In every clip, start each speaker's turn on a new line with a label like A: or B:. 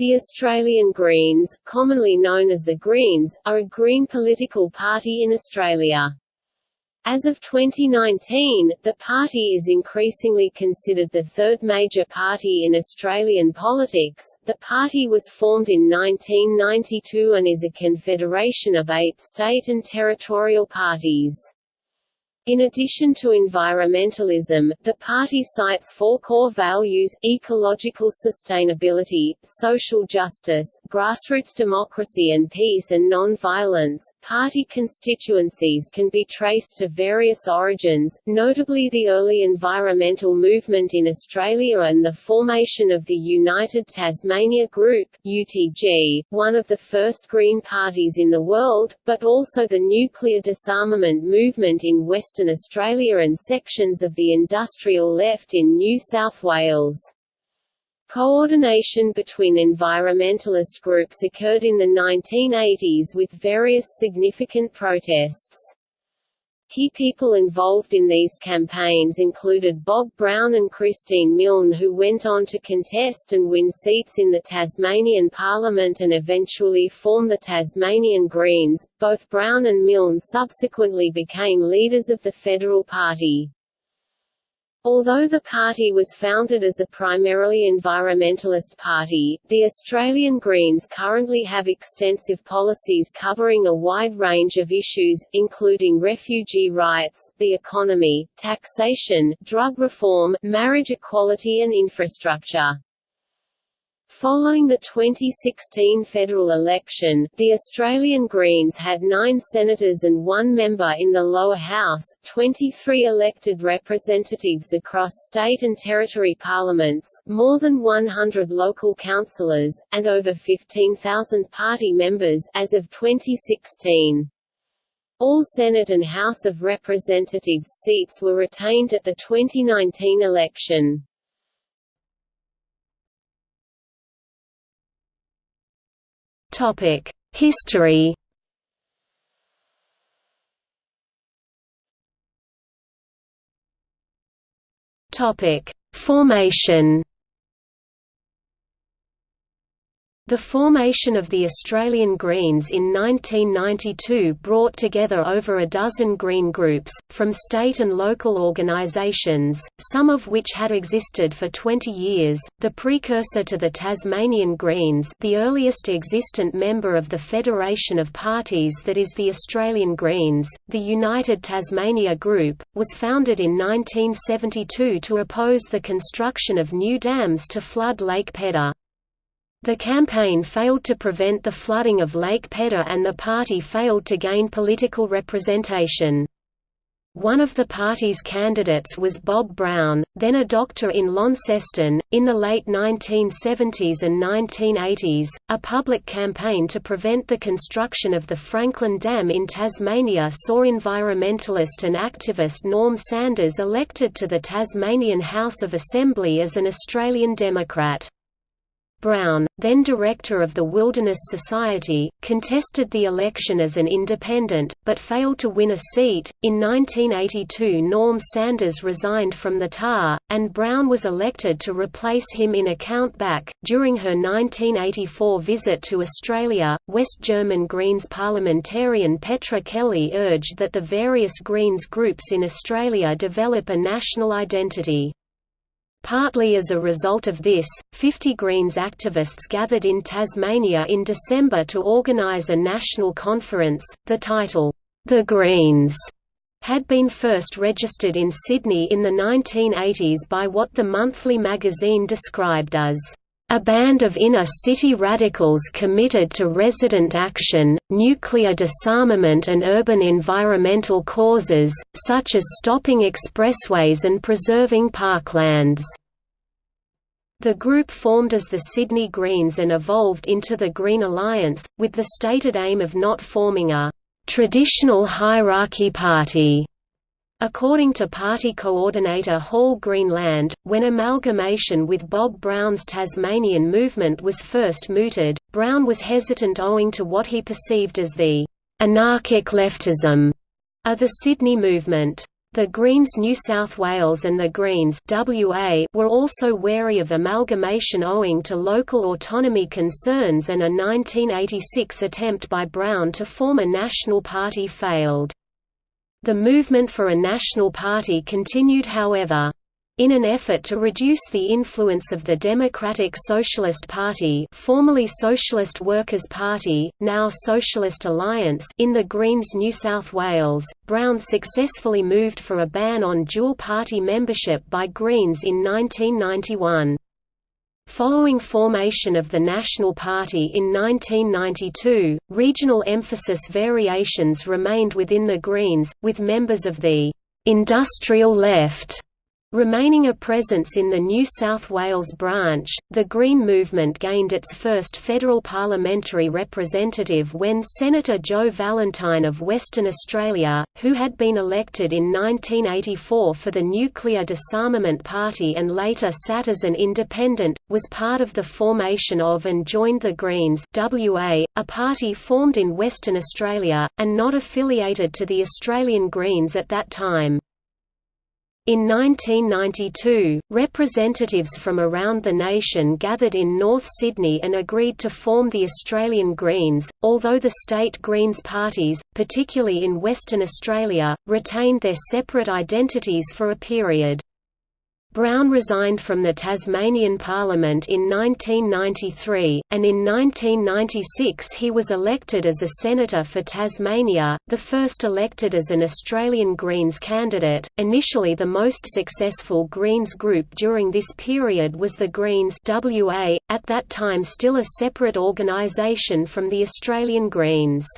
A: The Australian Greens, commonly known as the Greens, are a green political party in Australia. As of 2019, the party is increasingly considered the third major party in Australian politics. The party was formed in 1992 and is a confederation of eight state and territorial parties. In addition to environmentalism, the party cites four core values, ecological sustainability, social justice, grassroots democracy and peace and non-violence. Party constituencies can be traced to various origins, notably the early environmental movement in Australia and the formation of the United Tasmania Group UTG, one of the first Green parties in the world, but also the nuclear disarmament movement in West Western Australia and sections of the industrial left in New South Wales. Coordination between environmentalist groups occurred in the 1980s with various significant protests. Key people involved in these campaigns included Bob Brown and Christine Milne who went on to contest and win seats in the Tasmanian Parliament and eventually form the Tasmanian Greens. Both Brown and Milne subsequently became leaders of the Federal Party. Although the party was founded as a primarily environmentalist party, the Australian Greens currently have extensive policies covering a wide range of issues, including refugee rights, the economy, taxation, drug reform, marriage equality and infrastructure. Following the 2016 federal election, the Australian Greens had nine senators and one member in the lower house, 23 elected representatives across state and territory parliaments, more than 100 local councillors, and over 15,000 party members as of 2016. All Senate and House of Representatives seats were retained at the 2019 election.
B: Topic: History. Topic: Formation. The formation of the Australian Greens in 1992 brought together over a dozen Green groups, from state and local organisations, some of which had existed for 20 years. The precursor to the Tasmanian Greens, the earliest existent member of the Federation of Parties that is the Australian Greens, the United Tasmania Group, was founded in 1972 to oppose the construction of new dams to flood Lake Pedder. The campaign failed to prevent the flooding of Lake Pedder and the party failed to gain political representation. One of the party's candidates was Bob Brown, then a doctor in Launceston. In the late 1970s and 1980s, a public campaign to prevent the construction of the Franklin Dam in Tasmania saw environmentalist and activist Norm Sanders elected to the Tasmanian House of Assembly as an Australian Democrat. Brown, then director of the Wilderness Society, contested the election as an independent, but failed to win a seat. In 1982, Norm Sanders resigned from the TAR, and Brown was elected to replace him in a countback. During her 1984 visit to Australia, West German Greens parliamentarian Petra Kelly urged that the various Greens groups in Australia develop a national identity. Partly as a result of this, 50 Greens activists gathered in Tasmania in December to organise a national conference. The title, The Greens, had been first registered in Sydney in the 1980s by what the monthly magazine described as a band of inner-city radicals committed to resident action, nuclear disarmament and urban environmental causes, such as stopping expressways and preserving parklands. The group formed as the Sydney Greens and evolved into the Green Alliance, with the stated aim of not forming a «traditional hierarchy party» According to party coordinator Hall Greenland, when amalgamation with Bob Brown's Tasmanian movement was first mooted, Brown was hesitant owing to what he perceived as the «anarchic leftism» of the Sydney movement. The Greens New South Wales and the Greens WA were also wary of amalgamation owing to local autonomy concerns and a 1986 attempt by Brown to form a national party failed. The movement for a national party continued however. In an effort to reduce the influence of the Democratic Socialist Party formerly Socialist Workers' Party, now Socialist Alliance in the Greens New South Wales, Brown successfully moved for a ban on dual-party membership by Greens in 1991. Following formation of the National Party in 1992, regional emphasis variations remained within the Greens, with members of the «industrial left» Remaining a presence in the New South Wales branch, the Green Movement gained its first federal parliamentary representative when Senator Jo Vallentine of Western Australia, who had been elected in 1984 for the Nuclear Disarmament Party and later sat as an independent, was part of the formation of and joined the Greens WA, a party formed in Western Australia, and not affiliated to the Australian Greens at that time. In 1992, representatives from around the nation gathered in North Sydney and agreed to form the Australian Greens, although the state Greens parties, particularly in Western Australia, retained their separate identities for a period. Brown resigned from the Tasmanian Parliament in 1993, and in 1996 he was elected as a senator for Tasmania, the first elected as an Australian Greens candidate. Initially, the most successful Greens group during this period was the Greens WA, at that time still a separate organisation from the Australian Greens.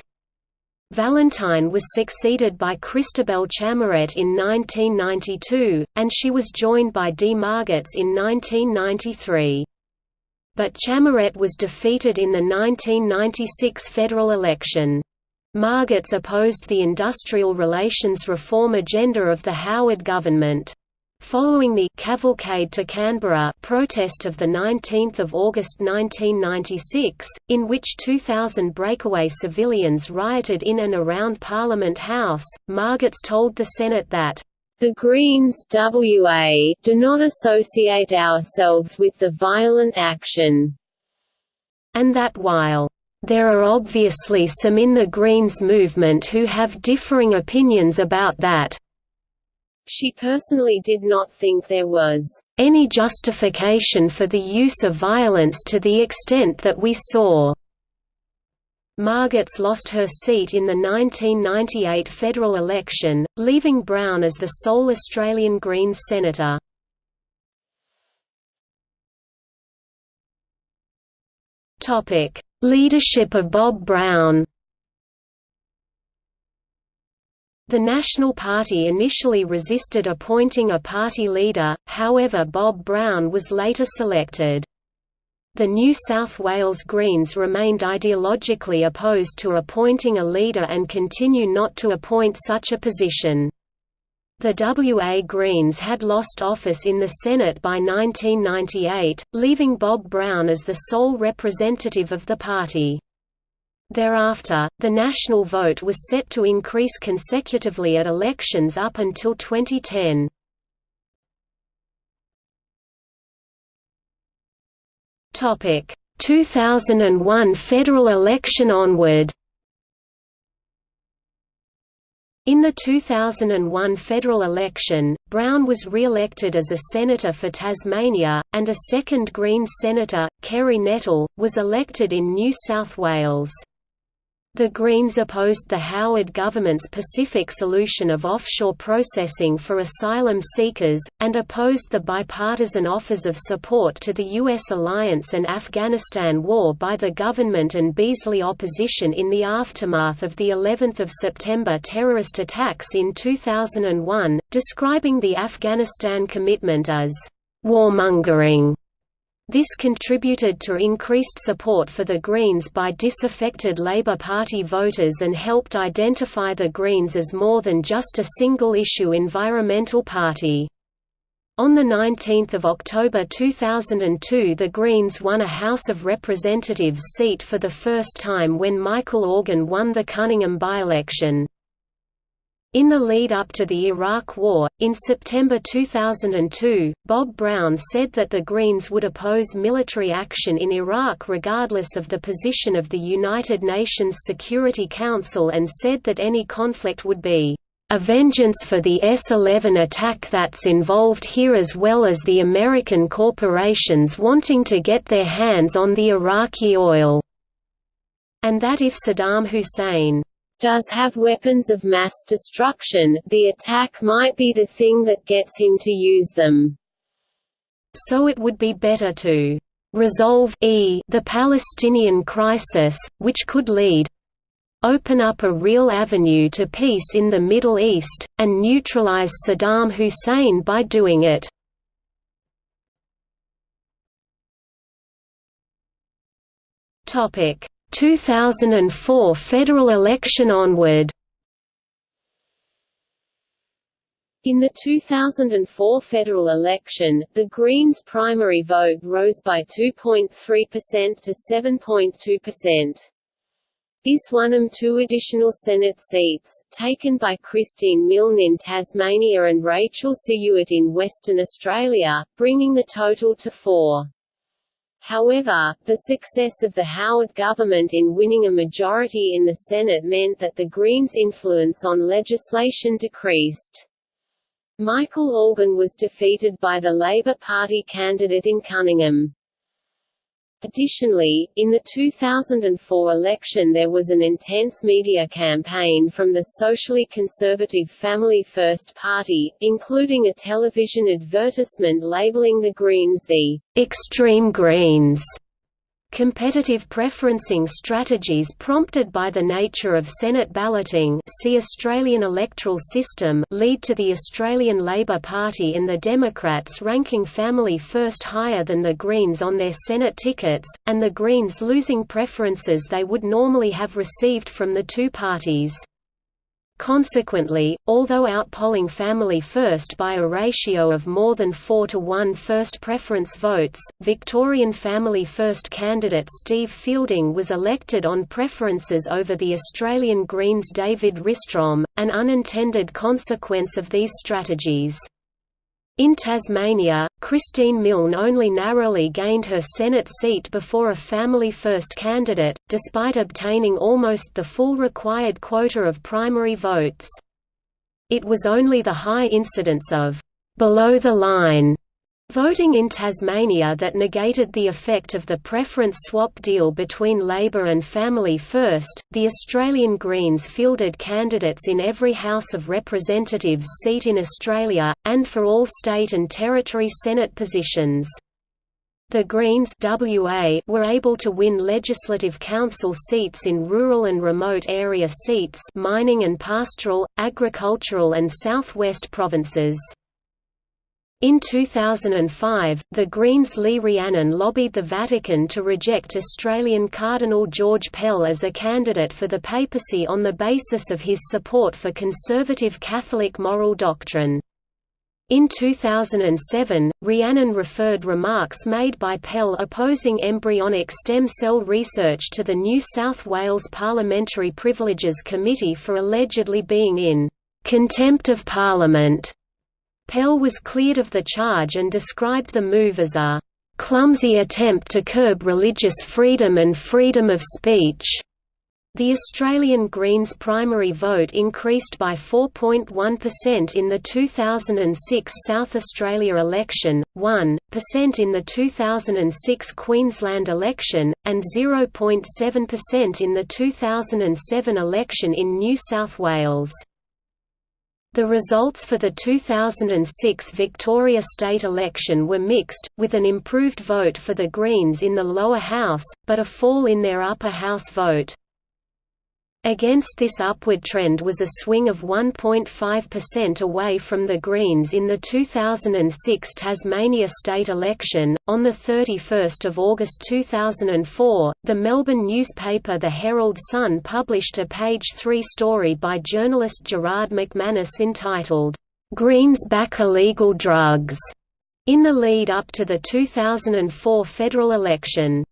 B: Vallentine was succeeded by Christabel Chamarette in 1992, and she was joined by Dee Margetts in 1993. But Chamarette was defeated in the 1996 federal election. Margetts opposed the industrial relations reform agenda of the Howard government. Following the «Cavalcade to Canberra» protest of 19 August 1996, in which 2,000 breakaway civilians rioted in and around Parliament House, Margetts told the Senate that, "...the Greens WA do not associate ourselves with the violent action," and that while there are obviously some in the Greens movement who have differing opinions about that. She personally did not think there was any justification for the use of violence to the extent that we saw. Margetts lost her seat in the 1998 federal election, leaving Brown as the sole Australian Greens senator. Leadership of Bob Brown The National Party initially resisted appointing a party leader, however Bob Brown was later selected. The New South Wales Greens remained ideologically opposed to appointing a leader and continue not to appoint such a position. The WA Greens had lost office in the Senate by 1998, leaving Bob Brown as the sole representative of the party. Thereafter, the national vote was set to increase consecutively at elections up until 2010. Topic: 2001 federal election onward. In the 2001 federal election, Brown was re-elected as a senator for Tasmania, and a second Green senator, Kerry Nettle, was elected in New South Wales. The Greens opposed the Howard government's Pacific solution of offshore processing for asylum seekers, and opposed the bipartisan offers of support to the U.S. alliance and Afghanistan war by the government and Beazley opposition in the aftermath of the 11th of September terrorist attacks in 2001, describing the Afghanistan commitment as warmongering this contributed to increased support for the Greens by disaffected Labour Party voters and helped identify the Greens as more than just a single-issue environmental party. On 19 October 2002 the Greens won a House of Representatives seat for the first time when Michael Organ won the Cunningham by-election.
A: In the lead-up to the Iraq War, in September 2002, Bob Brown said that the Greens would oppose military action in Iraq regardless of the position of the United Nations Security Council and said that any conflict would be a vengeance for the S-11 attack that's involved here as well as the American corporations wanting to get their hands on the Iraqi oil." And that if Saddam Hussein
B: does have weapons of mass destruction, the attack might be the thing that gets him to use them.
A: So it would be better to resolve e the Palestinian crisis, which could lead open up a real avenue to peace in the Middle East, and neutralize Saddam Hussein by doing it. Topic 2004 federal election onward
B: In the 2004 federal election, the Greens' primary vote rose by 2.3% to 7.2%. This won them two additional Senate seats, taken by Christine Milne in Tasmania and Rachel Siewert in Western Australia, bringing the total to four. However, the success of the Howard government in winning a majority in the Senate meant that the Greens' influence on legislation decreased. Michael Organ was defeated by the Labour Party candidate in Cunningham. Additionally, in the 2004 election there was an intense media campaign from the socially conservative Family First Party, including a television advertisement labeling the Greens the «extreme Greens» Competitive preferencing strategies prompted by the nature of Senate balloting see Australian electoral system lead to the Australian Labor Party and the Democrats ranking Family First higher than the Greens on their Senate tickets, and the Greens losing preferences they would normally have received from the two parties. Consequently, although outpolling Family First by a ratio of more than 4 to 1 first preference votes, Victorian Family First candidate Steve Fielding was elected on preferences over the Australian Greens' David Risstrom, an unintended consequence of these strategies. In Tasmania, Christine Milne only narrowly gained her Senate seat before a Family First candidate, despite obtaining almost the full required quota of primary votes. It was only the high incidence of below the line Voting in Tasmania that negated the effect of the preference swap deal between Labor and Family First, the Australian Greens fielded candidates in every House of Representatives seat in Australia, and for all state and territory Senate positions. The Greens WA were able to win legislative council seats in rural and remote area seats mining and pastoral, agricultural and southwest provinces. In 2005, the Greens' Lee Rhiannon lobbied the Vatican to reject Australian Cardinal George Pell as a candidate for the papacy on the basis of his support for conservative Catholic moral doctrine. In 2007, Rhiannon referred remarks made by Pell opposing embryonic stem cell research to the New South Wales Parliamentary Privileges Committee for allegedly being in "...contempt of Parliament." Pell was cleared of the charge and described the move as a clumsy attempt to curb religious freedom and freedom of speech. The Australian Greens primary vote increased by 4.1% in the 2006 South Australia election, 1% in the 2006 Queensland election, and 0.7% in the 2007 election in New South Wales. The results for the 2006 Victoria state election were mixed, with an improved vote for the Greens in the lower house, but a fall in their upper house vote. Against this upward trend was a swing of 1.5% away from the Greens in the 2006 Tasmania state election. On the 31st of August 2004, the Melbourne newspaper The Herald Sun published a page 3 story by journalist Gerard McManus entitled Greens Back Illegal Drugs in the lead up to the 2004 federal election.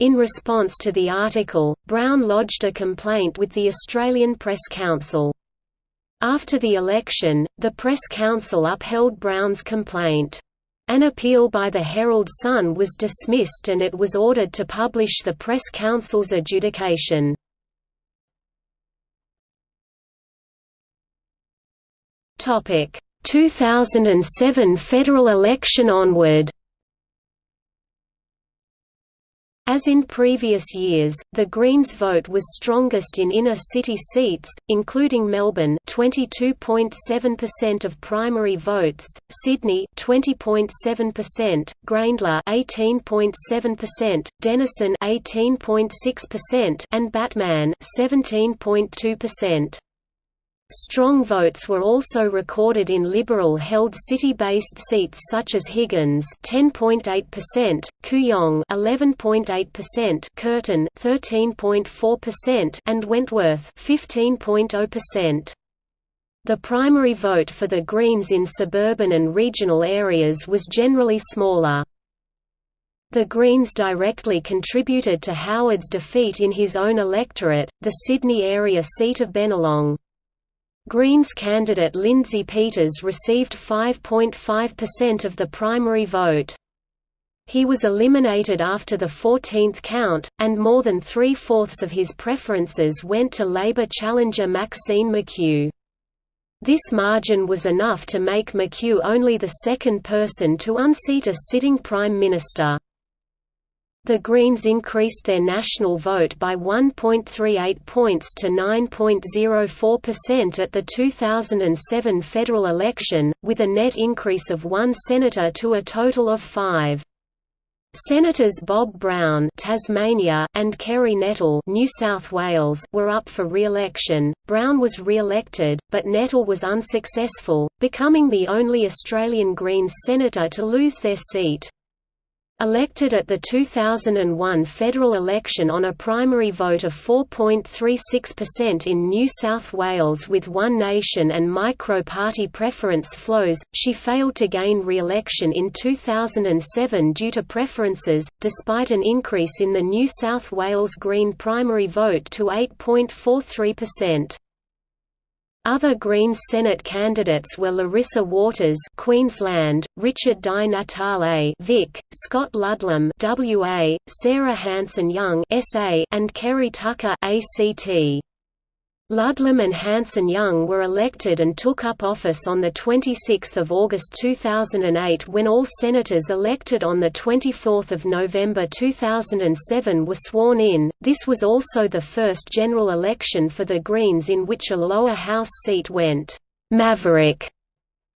B: In response to the article, Brown lodged a complaint with the Australian Press Council. After the election, the Press Council upheld Brown's complaint. An appeal by the Herald Sun was dismissed and it was ordered to publish the Press Council's adjudication. Topic: 2007 federal election onward As in previous years, the Greens' vote was strongest in inner city seats, including Melbourne 22.7% of primary votes, Sydney 20.7%, Grayndler 18.7%, Denison 18.6%, and Batman 17.2%. Strong votes were also recorded in Liberal-held city-based seats such as Higgins 10.8%, Kooyong 11.8%, Curtin 13.4%, and Wentworth 15.0%. The primary vote for the Greens in suburban and regional areas was generally smaller. The Greens directly contributed to Howard's defeat in his own electorate, the Sydney area seat of Bennelong. Greens candidate Lindsay Peters received 5.5% of the primary vote. He was eliminated after the 14th count, and more than three-fourths of his preferences went to Labor challenger Maxine McKew. This margin was enough to make McKew only the second person to unseat a sitting Prime Minister. The Greens increased their national vote by 1.38 points to 9.04% at the 2007 federal election, with a net increase of one senator to a total of five. Senators Bob Brown Tasmania and Kerry Nettle New South Wales were up for re-election. Brown was re-elected, but Nettle was unsuccessful, becoming the only Australian Greens senator to lose their seat. Elected at the 2001 federal election on a primary vote of 4.36% in New South Wales with One Nation and micro-party preference flows, she failed to gain re-election in 2007 due to preferences, despite an increase in the New South Wales Green primary vote to 8.43%. Other Green Senate candidates were Larissa Waters Queensland, Richard Di Natale Vic, Scott Ludlam WA, Sarah Hanson-Young SA, and Kerry Tucker ACT. Ludlam and Hanson-Young were elected and took up office on 26 August 2008 when all senators elected on 24 November 2007 were sworn in. This was also the first general election for the Greens in which a lower house seat went «maverick»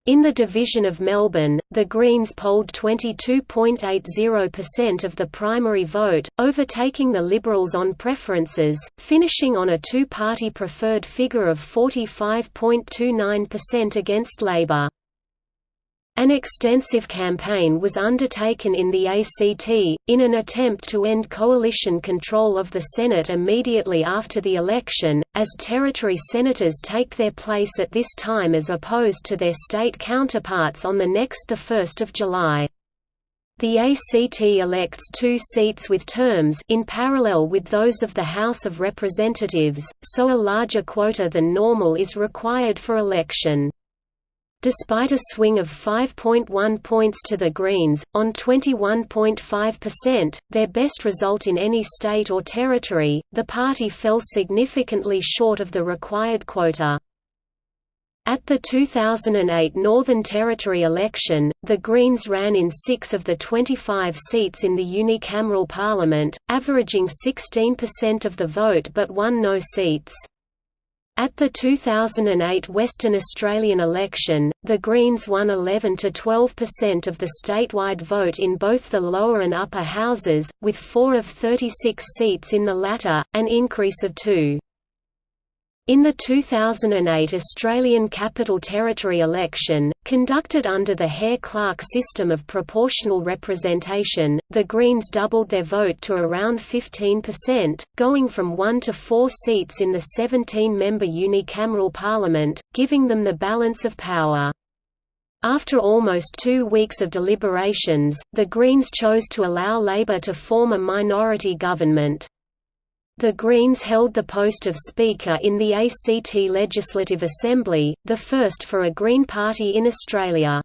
B: In the division of Melbourne, the Greens polled 22.80% of the primary vote, overtaking the Liberals on preferences, finishing on a two-party preferred figure of 45.29% against Labor. An extensive campaign was undertaken in the ACT, in an attempt to end coalition control of the Senate immediately after the election, as territory senators take their place at this time as opposed to their state counterparts on the next 1 July. The ACT elects two seats with terms in parallel with those of the House of Representatives, so a larger quota than normal is required for election. Despite a swing of 5.1 points to the Greens, on 21.5%, their best result in any state or territory, the party fell significantly short of the required quota. At the 2008 Northern Territory election, the Greens ran in six of the 25 seats in the unicameral parliament, averaging 16% of the vote but won no seats. At the 2008 Western Australian election, the Greens won 11 to 12% of the statewide vote in both the lower and upper houses, with 4 of 36 seats in the latter, an increase of 2. In the 2008 Australian Capital Territory election, conducted under the Hare-Clark system of proportional representation, the Greens doubled their vote to around 15%, going from one to four seats in the 17-member unicameral parliament, giving them the balance of power. After almost two weeks of deliberations, the Greens chose to allow Labor to form a minority government. The Greens held the post of Speaker in the ACT Legislative Assembly, the first for a Green Party in Australia.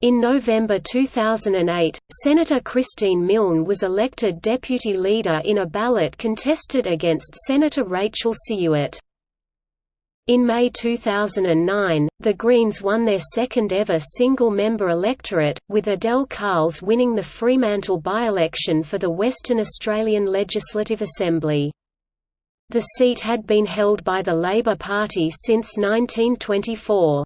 B: In November 2008, Senator Christine Milne was elected deputy leader in a ballot contested against Senator Rachel Siewert. In May 2009, the Greens won their second-ever single-member electorate, with Adele Carles winning the Fremantle by-election for the Western Australian Legislative Assembly. The seat had been held by the Labor Party since 1924.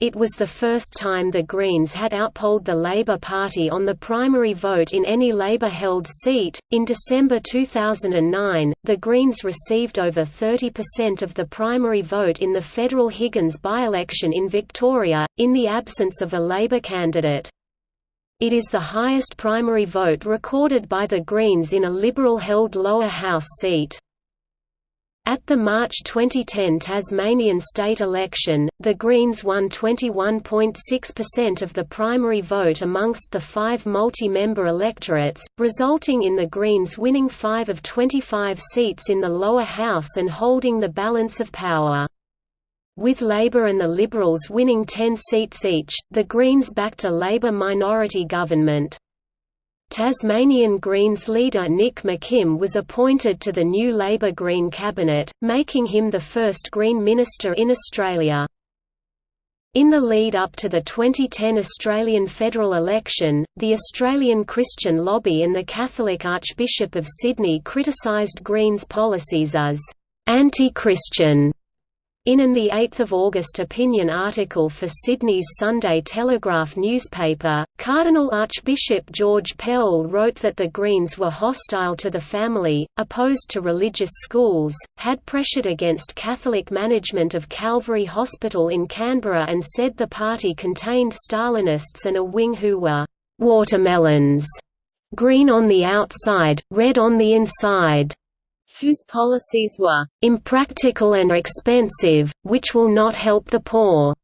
B: It was the first time the Greens had outpolled the Labour Party on the primary vote in any Labour held seat. In December 2009, the Greens received over 30% of the primary vote in the federal Higgins by election in Victoria, in the absence of a Labour candidate. It is the highest primary vote recorded by the Greens in a Liberal held lower house seat. At the March 2010 Tasmanian state election, the Greens won 21.6% of the primary vote amongst the five multi-member electorates, resulting in the Greens winning five of 25 seats in the lower house and holding the balance of power. With Labour and the Liberals winning 10 seats each, the Greens backed a Labour minority government. Tasmanian Greens leader Nick McKim was appointed to the new Labor Green cabinet, making him the first Green minister in Australia. In the lead up to the 2010 Australian federal election, the Australian Christian Lobby and the Catholic Archbishop of Sydney criticised Greens' policies as anti-Christian in an 8 August opinion article for Sydney's Sunday Telegraph newspaper, Cardinal Archbishop George Pell wrote that the Greens were hostile to the family, opposed to religious schools, had pressured against Catholic management of Calvary Hospital in Canberra and said the party contained Stalinists and a wing who were «watermelons», green on the outside, red on the inside
A: whose policies were
B: impractical and expensive, which will not help the poor.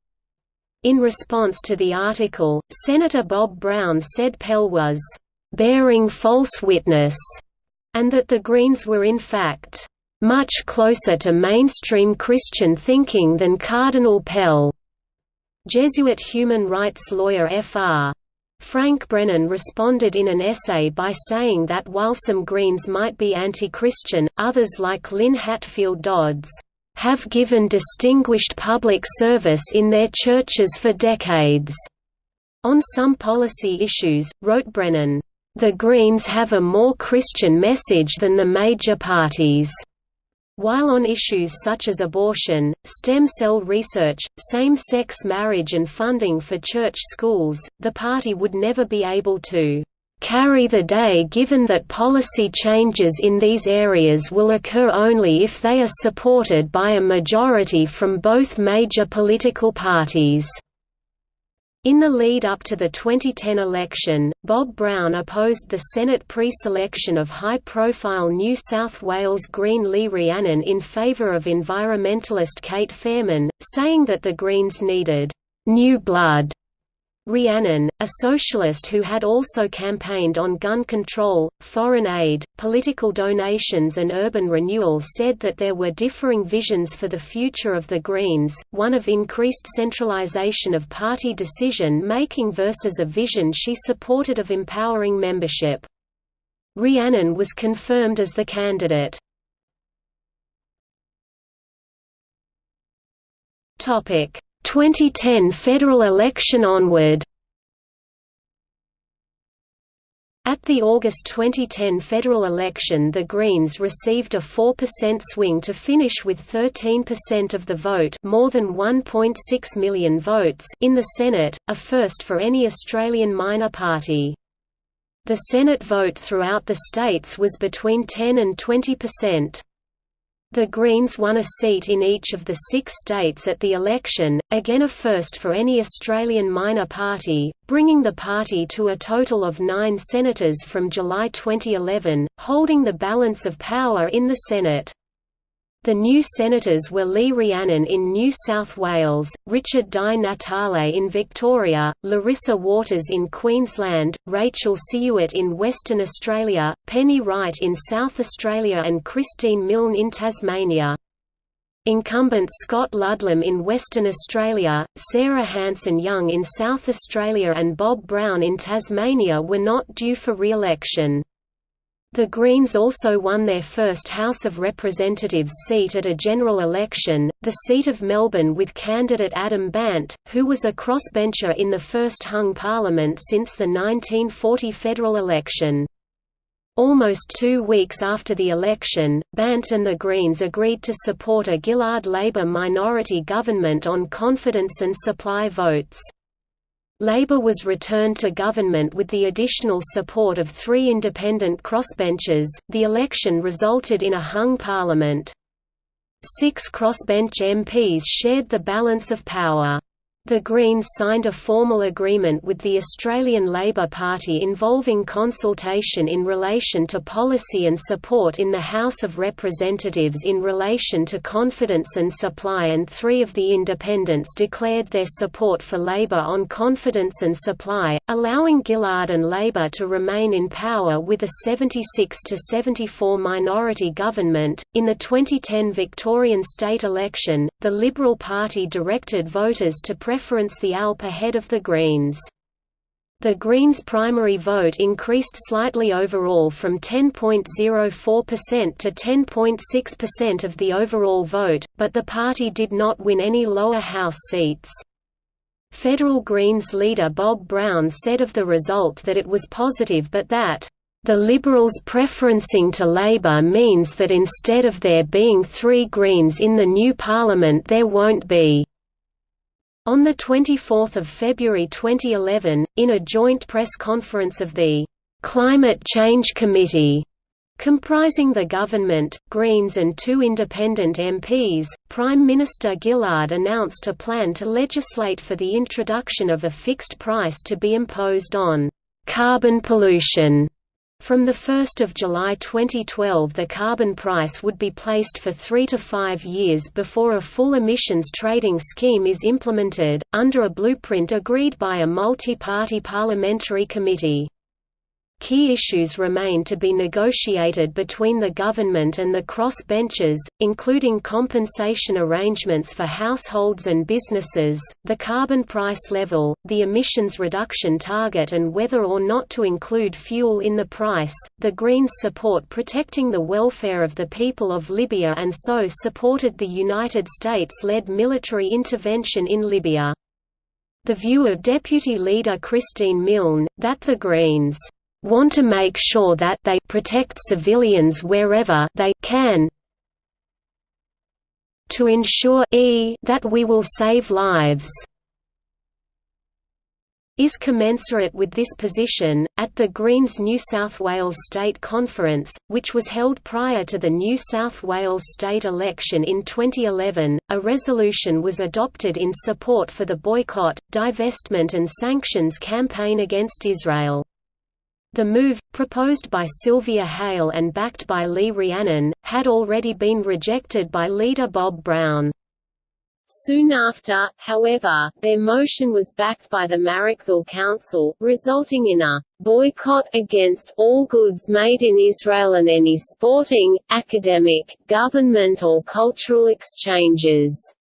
B: In response to the article, Senator Bob Brown said Pell was bearing false witness, and that the Greens were in fact much closer to mainstream Christian thinking than Cardinal Pell. Jesuit human rights lawyer Fr. Frank Brennan responded in an essay by saying that while some Greens might be anti-Christian, others like Lin Hatfield Dodds, "...have given distinguished public service in their churches for decades." On some policy issues, wrote Brennan, "...the Greens have a more Christian message than the major parties." While on issues such as abortion, stem cell research, same-sex marriage and funding for church schools, the party would never be able to carry the day given that policy changes in these areas will occur only if they are supported by a majority from both major political parties. In the lead up to the 2010 election, Bob Brown opposed the Senate pre-selection of high-profile New South Wales Green Lee Rhiannon in favour of environmentalist Cate Faehrmann, saying that the Greens needed «new blood» Rhiannon, a socialist who had also campaigned on gun control, foreign aid, political donations and urban renewal said that there were differing visions for the future of the Greens, one of increased centralization of party decision-making versus a vision she supported of empowering membership. Rhiannon was confirmed as the candidate. 2010 federal election onward At the August 2010 federal election the Greens received a 4% swing to finish with 13% of the vote more than 1.6 million votes in the Senate, a first for any Australian minor party. The Senate vote throughout the states was between 10 and 20%. The Greens won a seat in each of the six states at the election, again a first for any Australian minor party, bringing the party to a total of nine senators from July 2011, holding the balance of power in the Senate. The new senators were Lee Rhiannon in New South Wales, Richard Di Natale in Victoria, Larissa Waters in Queensland, Rachel Siewert in Western Australia, Penny Wright in South Australia and Christine Milne in Tasmania. Incumbent Scott Ludlam in Western Australia, Sarah Hanson-Young in South Australia and Bob Brown in Tasmania were not due for re-election. The Greens also won their first House of Representatives seat at a general election, the seat of Melbourne with candidate Adam Bandt, who was a crossbencher in the first hung parliament since the 1940 federal election. Almost two weeks after the election, Bandt and the Greens agreed to support a Gillard Labour minority government on confidence and supply votes. Labour was returned to government with the additional support of three independent crossbenchers. The election resulted in a hung parliament. Six crossbench MPs shared the balance of power. The Greens signed a formal agreement with the Australian Labor Party involving consultation in relation to policy and support in the House of Representatives in relation to confidence and supply and three of the independents declared their support for Labor on confidence and supply, allowing Gillard and Labor to remain in power with a 76 to 74 minority government. In the 2010 Victorian state election, the Liberal Party directed voters to preference the ALP ahead of the Greens. The Greens' primary vote increased slightly overall from 10.04% to 10.6% of the overall vote, but the party did not win any lower house seats. Federal Greens leader Bob Brown said of the result that it was positive but that the Liberals preferencing to Labour means that instead of there being three Greens in the new Parliament there won't be. On 24 February 2011, in a joint press conference of the «Climate Change Committee», comprising the government, Greens and two independent MPs, Prime Minister Gillard announced a plan to legislate for the introduction of a fixed price to be imposed on «carbon pollution» From 1 July 2012 the carbon price would be placed for three to five years before a full emissions trading scheme is implemented, under a blueprint agreed by a multi-party parliamentary committee. Key issues remain to be negotiated between the government and the cross-benchers, including compensation arrangements for households and businesses, the carbon price level, the emissions reduction target and whether or not to include fuel in the price. The Greens support protecting the welfare of the people of Libya and so supported the United States-led military intervention in Libya. The view of Deputy Leader Christine Milne, that the Greens want to make sure that they protect civilians wherever they can to ensure e that we will save lives is commensurate with this position. At the Greens New South Wales State Conference, which was held prior to the New South Wales state election in 2011, a resolution was adopted in support for the boycott, divestment, and sanctions campaign against Israel. The move, proposed by Sylvia Hale and backed by Lee Rhiannon, had already been rejected by leader Bob Brown.
A: Soon after, however, their motion was backed by the Marrickville Council, resulting in a boycott against all goods made in Israel and any sporting, academic, government or cultural exchanges.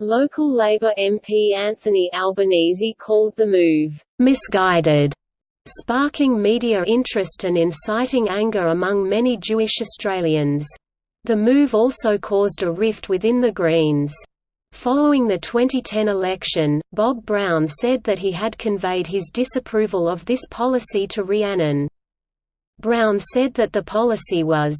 A: Local Labour MP Anthony Albanese called the move misguided sparking media interest and inciting anger among many Jewish Australians. The move also caused a rift within the Greens. Following the 2010 election, Bob Brown said that he had conveyed his disapproval of this policy to Rhiannon. Brown said that the policy was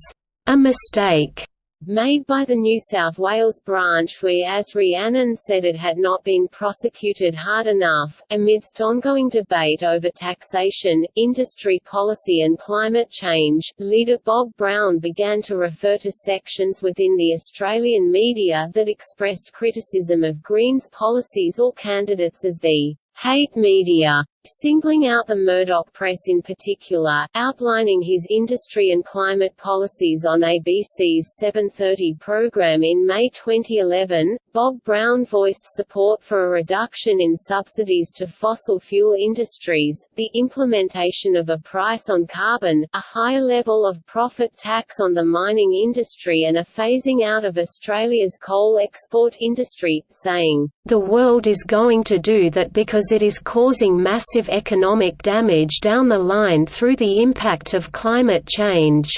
A: a mistake made by the New South Wales branch whereas Rhiannon said it had not been prosecuted hard enough. Amidst ongoing debate over taxation, industry policy and climate change, leader Bob Brown began to refer to sections within the Australian media that expressed criticism of Greens policies or candidates as the hate media. Singling out the Murdoch press in particular, outlining his industry and climate policies on ABC's 730 program in May 2011. Bob Brown voiced support for a reduction in subsidies to fossil fuel industries, the implementation of a price on carbon, a higher level of profit tax on the mining industry and a phasing out of Australia's coal export industry, saying, "...the world is going to do that because it is causing massive economic damage down the line through the impact of climate change."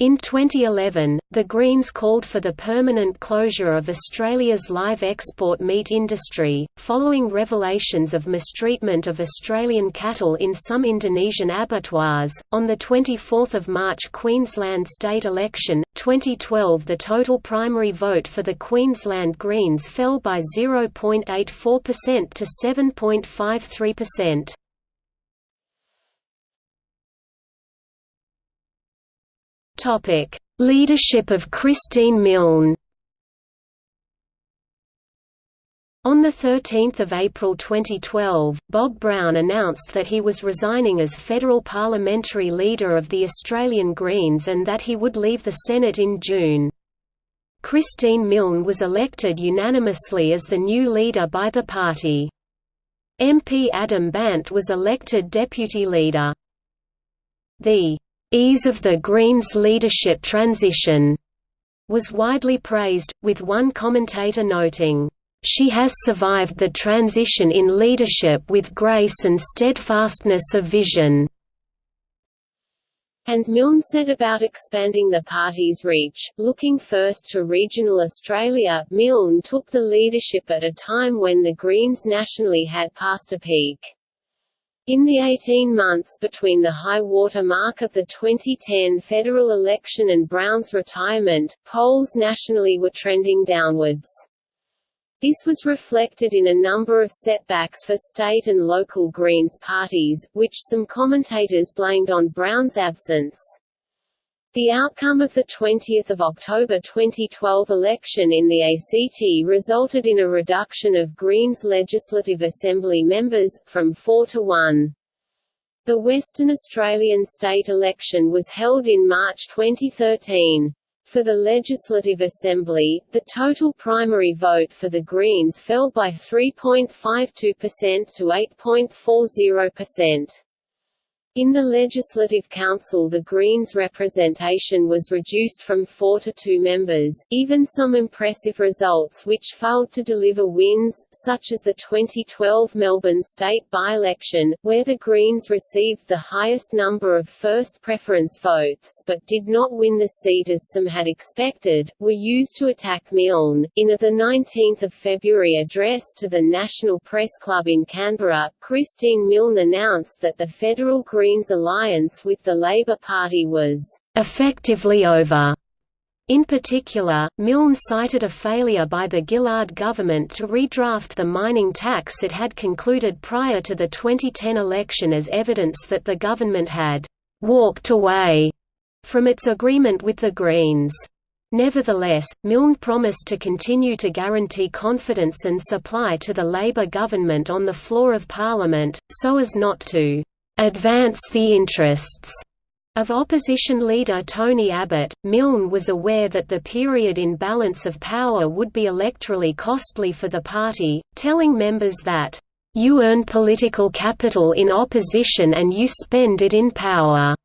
B: In 2011, the Greens called for the permanent closure of Australia's live export meat industry, following revelations of mistreatment of Australian cattle in some Indonesian abattoirs. On the 24th of March Queensland state election 2012, the total primary vote for the Queensland Greens fell by 0.84% to 7.53%. Leadership of Christine Milne. On 13 April 2012, Bob Brown announced that he was resigning as federal parliamentary leader of the Australian Greens and that he would leave the Senate in June. Christine Milne was elected unanimously as the new leader by the party. MP Adam Bandt was elected deputy leader. The ease of the Greens' leadership transition was widely praised, with one commentator noting, "...she has survived the transition in leadership with grace and steadfastness of vision."
A: And Milne said about expanding the party's reach, looking first to regional Australia, Milne took the leadership at a time when the Greens nationally had passed a peak. In the 18 months between the high water mark of the 2010 federal election and Brown's retirement, polls nationally were trending downwards. This was reflected in a number of setbacks for state and local Greens parties, which some commentators blamed on Brown's absence. The outcome of the 20 October 2012 election in the ACT resulted in a reduction of Greens Legislative Assembly members, from 4 to 1. The Western Australian state election was held in March 2013. For the Legislative Assembly, the total primary vote for the Greens fell by 3.52% to 8.40%. In the Legislative Council the Greens' representation was reduced from four to two members, even some impressive results which failed to deliver wins, such as the 2012 Melbourne state by-election, where the Greens received the highest number of first preference votes but did not win the seat as some had expected, were used to attack Milne. In a 19 February address to the National Press Club in Canberra, Christine Milne announced that the federal Greens Greens alliance with the Labour Party was effectively over. In particular, Milne cited a failure by the Gillard government to redraft the mining tax it had concluded prior to the 2010 election as evidence that the government had «walked away» from its agreement with the Greens. Nevertheless, Milne promised to continue to guarantee confidence and supply to the Labour government on the floor of Parliament, so as not to advance the interests of opposition leader Tony Abbott, Milne was aware that the period in balance of power would be electorally costly for the party, telling members that, "...you earn political capital in opposition and you spend it in power."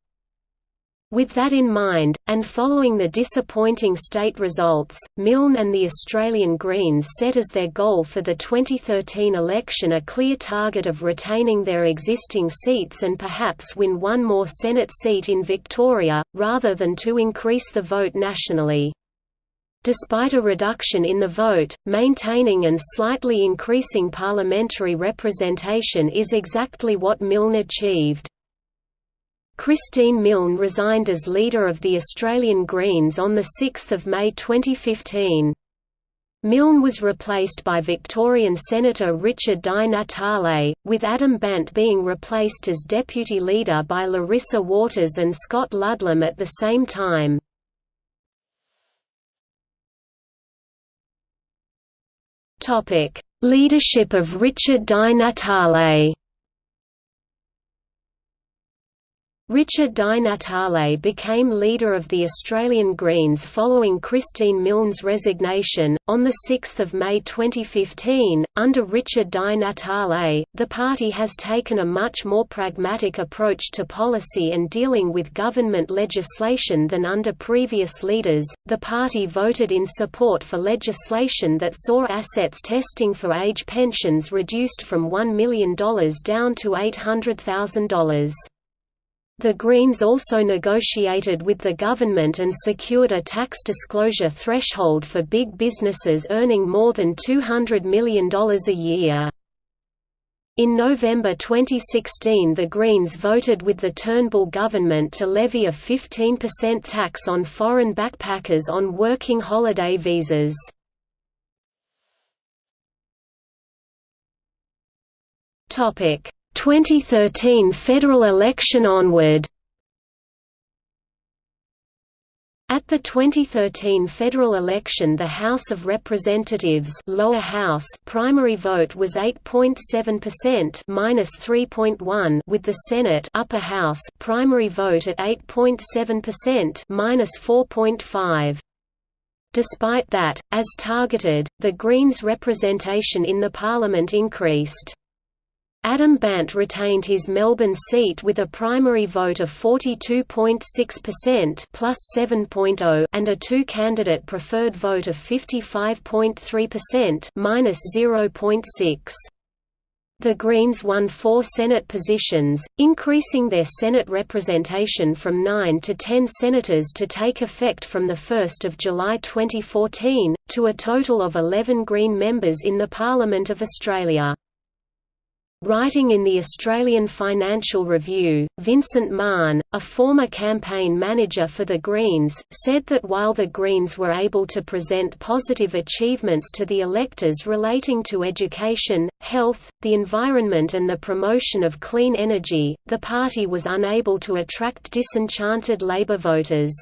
A: With that in mind, and following the disappointing state results, Milne and the Australian Greens set as their goal for the 2013 election a clear target of retaining their existing seats and perhaps win one more Senate seat in Victoria, rather than to increase the vote nationally. Despite a reduction in the vote, maintaining and slightly increasing parliamentary representation is exactly what Milne achieved. Christine Milne resigned as leader of the Australian Greens on 6 May 2015. Milne was replaced by Victorian Senator Richard Di Natale, with Adam Bandt being replaced as deputy leader by Larissa Waters and Scott Ludlam at the same time. Leadership of Richard Di Natale
B: Richard Di Natale became leader of the Australian Greens following Christine Milne's resignation. On 6 May 2015, under Richard Di Natale, the party has taken a much more pragmatic approach to policy and dealing with government legislation than under previous leaders. The party voted in support for legislation that saw assets testing for age pensions reduced from $1 million down to $800,000. The Greens also negotiated with the government and secured a tax disclosure threshold for big businesses earning more than $200 million a year. In November 2016 the Greens voted with the Turnbull government to levy a 15% tax on foreign backpackers on working holiday visas. Topic 2013 federal election onward At the 2013 federal election the House of Representatives lower house primary vote was 8.7% minus 3.1 with the Senate upper house primary vote at 8.7% minus 4.5. Despite that, as targeted, the Greens' representation in the parliament increased. Adam Bandt retained his Melbourne seat with a primary vote of 42.6% plus 7.0 and a two-candidate preferred vote of 55.3% minus 0.6. The Greens won four Senate positions, increasing their Senate representation from 9 to 10 senators to take effect from 1 July 2014, to a total of 11 Green members in the Parliament of Australia. Writing in the Australian Financial Review, Vincent Mahon, a former campaign manager for the Greens, said that while the Greens were able to present positive achievements to the electors relating to education, health, the environment and the promotion of clean energy, the party was unable to attract disenchanted Labour voters.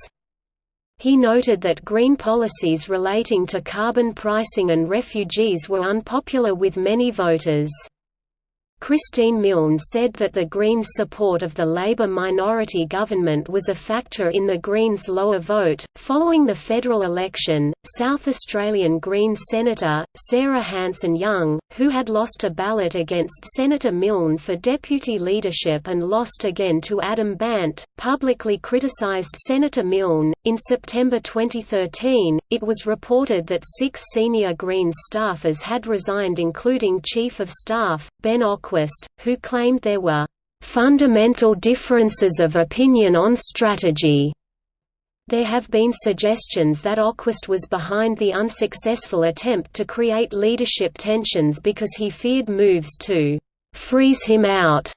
B: He noted that Green policies relating to carbon pricing and refugees were unpopular with many voters. Christine Milne said that the Greens' support of the Labour minority government was a factor in the Greens' lower vote. Following the federal election, South Australian Greens Senator, Sarah Hanson-Young, who had lost a ballot against Senator Milne for deputy leadership and lost again to Adam Bandt, publicly criticised Senator Milne. In September 2013, it was reported that six senior Greens staffers had resigned, including Chief of Staff, Ben Ock who claimed there were fundamental differences of opinion on strategy. There have been suggestions that Oquist was behind the unsuccessful attempt to create leadership tensions because he feared moves to freeze him out.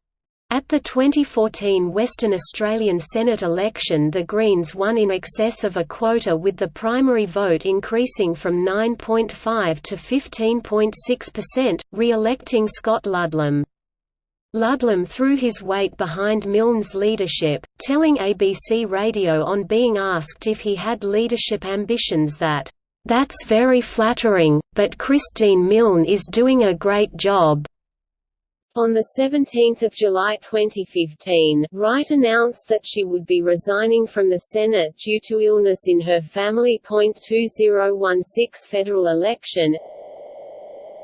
B: At the 2014 Western Australian Senate election the Greens won in excess of a quota with the primary vote increasing from 9.5 to 15.6%, re-electing Scott Ludlam. Ludlam threw his weight behind Milne's leadership, telling ABC Radio on being asked if he had leadership ambitions that, "...that's very flattering, but Christine Milne is doing a great job."
A: On 17 July 2015, Wright announced that she would be resigning from the Senate due to illness in her family. 2016 federal election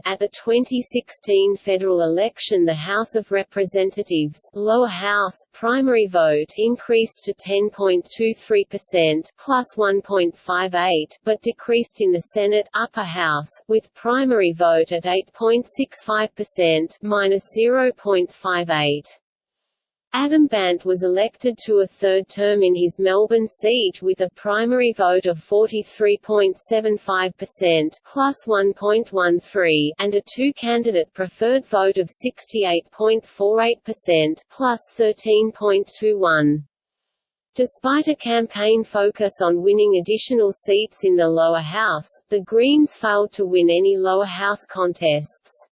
A: at the 2016 federal election the House of Representatives lower house primary vote increased to 10.23% plus 1.58 but decreased in the Senate upper house with primary vote at 8.65% minus 0.58 Adam Bandt was elected to a third term in his Melbourne seat with a primary vote of 43.75% plus 1.13 and a two-candidate preferred vote of 68.48% plus 13.21. Despite a campaign focus on winning additional seats in the lower house, the Greens failed to win any lower house contests.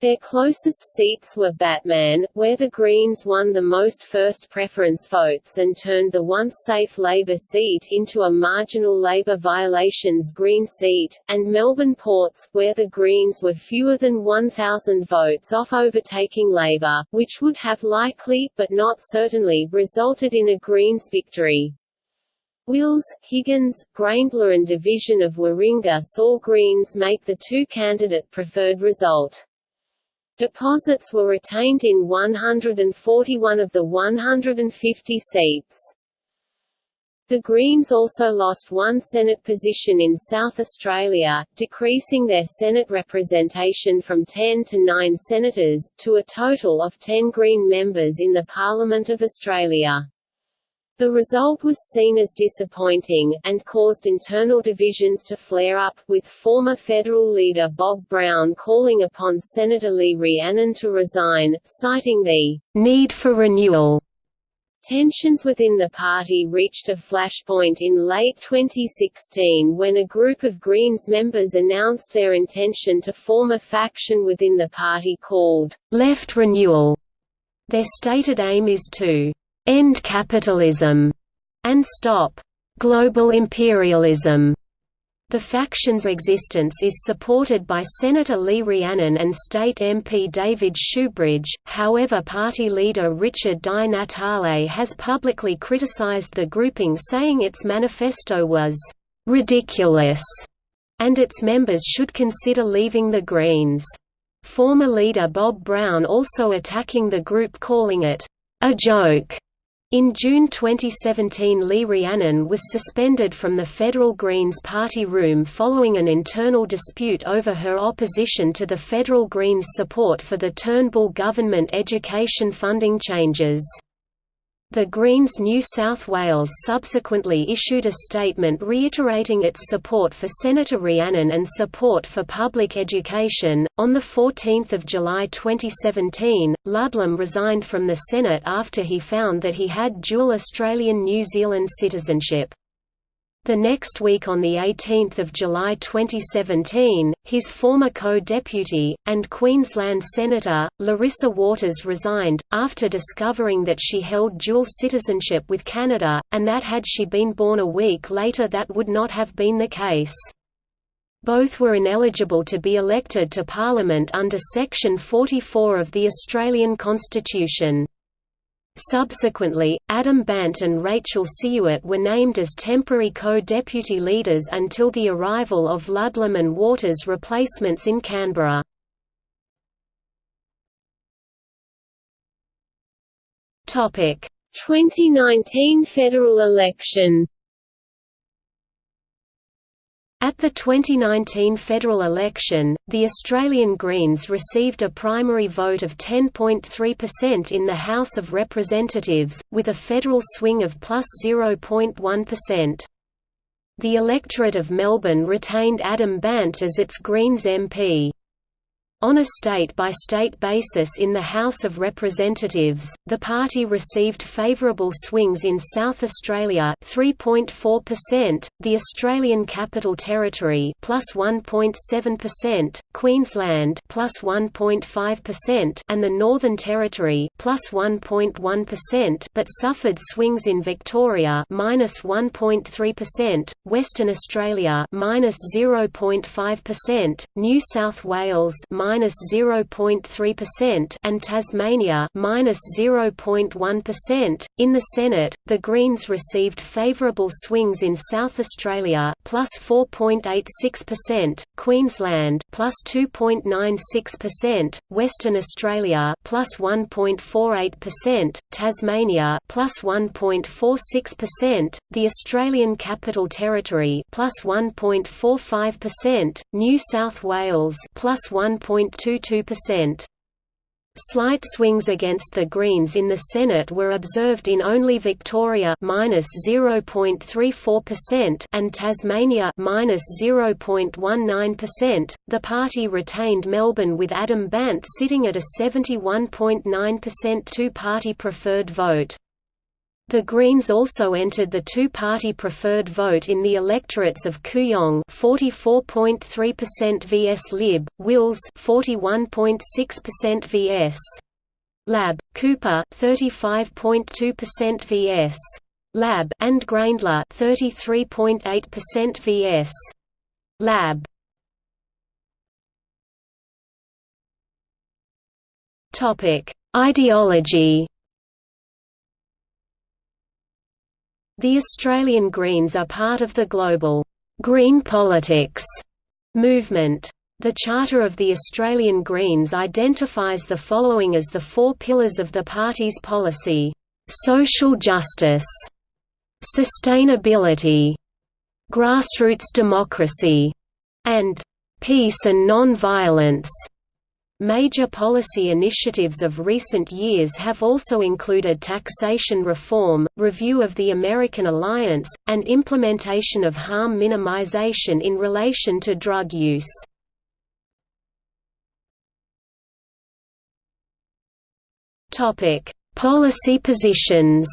B: Their closest seats were Batman, where the Greens won the most first preference votes and turned the once safe Labour seat into a marginal Labour violations Green seat, and Melbourne Ports, where the Greens were fewer than 1,000 votes off overtaking Labour, which would have likely, but not certainly, resulted in a Greens victory. Wills, Higgins, Grayndler and division of Warringah saw Greens make the two-candidate preferred result. Deposits were retained in 141 of the 150 seats. The Greens also lost one Senate position in South Australia, decreasing their Senate representation from 10 to 9 senators, to a total of 10 Green members in the Parliament of Australia. The result was seen as disappointing, and caused internal divisions to flare up, with former federal leader Bob Brown calling upon Senator Lee Rhiannon to resign, citing the "...need for renewal." Tensions within the party reached a flashpoint in late 2016 when a group of Greens members announced their intention to form a faction within the party called Left Renewal. Their stated aim is to end capitalism, and stop global imperialism. The faction's existence is supported by Senator Lee Rhiannon and state MP David Shoebridge, however party leader Richard Di Natale has publicly criticized the grouping saying its manifesto was «ridiculous» and its members should consider leaving the Greens. Former leader Bob Brown also attacking the group calling it «a joke» In June 2017 Lee Rhiannon was suspended from the federal Greens party room following an internal dispute over her opposition to the federal Greens' support for the Turnbull government education funding changes. The Greens New South Wales subsequently issued a statement reiterating its support for Senator Rhiannon and support for public education. On 14 July 2017, Ludlam resigned from the Senate after he found that he had dual Australian New Zealand citizenship. The next week on 18 July 2017, his former co-deputy, and Queensland Senator, Larissa Waters resigned, after discovering that she held dual citizenship with Canada, and that had she been born a week later that would not have been the case. Both were ineligible to be elected to Parliament under Section 44 of the Australian Constitution. Subsequently, Adam Bandt and Rachel Siewert were named as temporary co-deputy leaders until the arrival of Ludlam and Waters' replacements in Canberra. Topic: 2019 federal election. At the 2019 federal election, the Australian Greens received a primary vote of 10.3% in the House of Representatives, with a federal swing of plus 0.1. The electorate of Melbourne retained Adam Bandt as its Greens MP. On a state-by-state -state basis in the House of Representatives, the party received favourable swings in South Australia 3.4%, the Australian Capital Territory plus 1.7%, Queensland plus 1.5%, and the Northern Territory plus 1.1, but suffered swings in Victoria minus 1.3%, Western Australia minus 0.5%, New South Wales minus minus 0.3% and Tasmania minus 0.1. In the Senate, the Greens received favourable swings in South Australia plus 4.86%, Queensland plus 2.96%, Western Australia plus 1.48%, Tasmania plus 1.46%, the Australian Capital Territory plus 1.45%, New South Wales plus 1. 0.22%. Slight swings against the Greens in the Senate were observed in only Victoria (-0.34%) and Tasmania (-0.19%). The party retained Melbourne with Adam Bandt sitting at a 71.9% two-party preferred vote. The Greens also entered the two-party preferred vote in the electorates of Kooyong 44.3% vs Lib, Wills 41.6% vs. Lab, Cooper 35.2% vs. Lab and Grayndler 33.8% vs. Lab. Topic: Ideology The Australian Greens are part of the global «green politics» movement. The Charter of the Australian Greens identifies the following as the four pillars of the party's policy. Social justice, sustainability, grassroots democracy, and peace and non-violence. Major policy initiatives of recent years have also included taxation reform, review of the American Alliance, and implementation of harm minimization in relation to drug use. Policy positions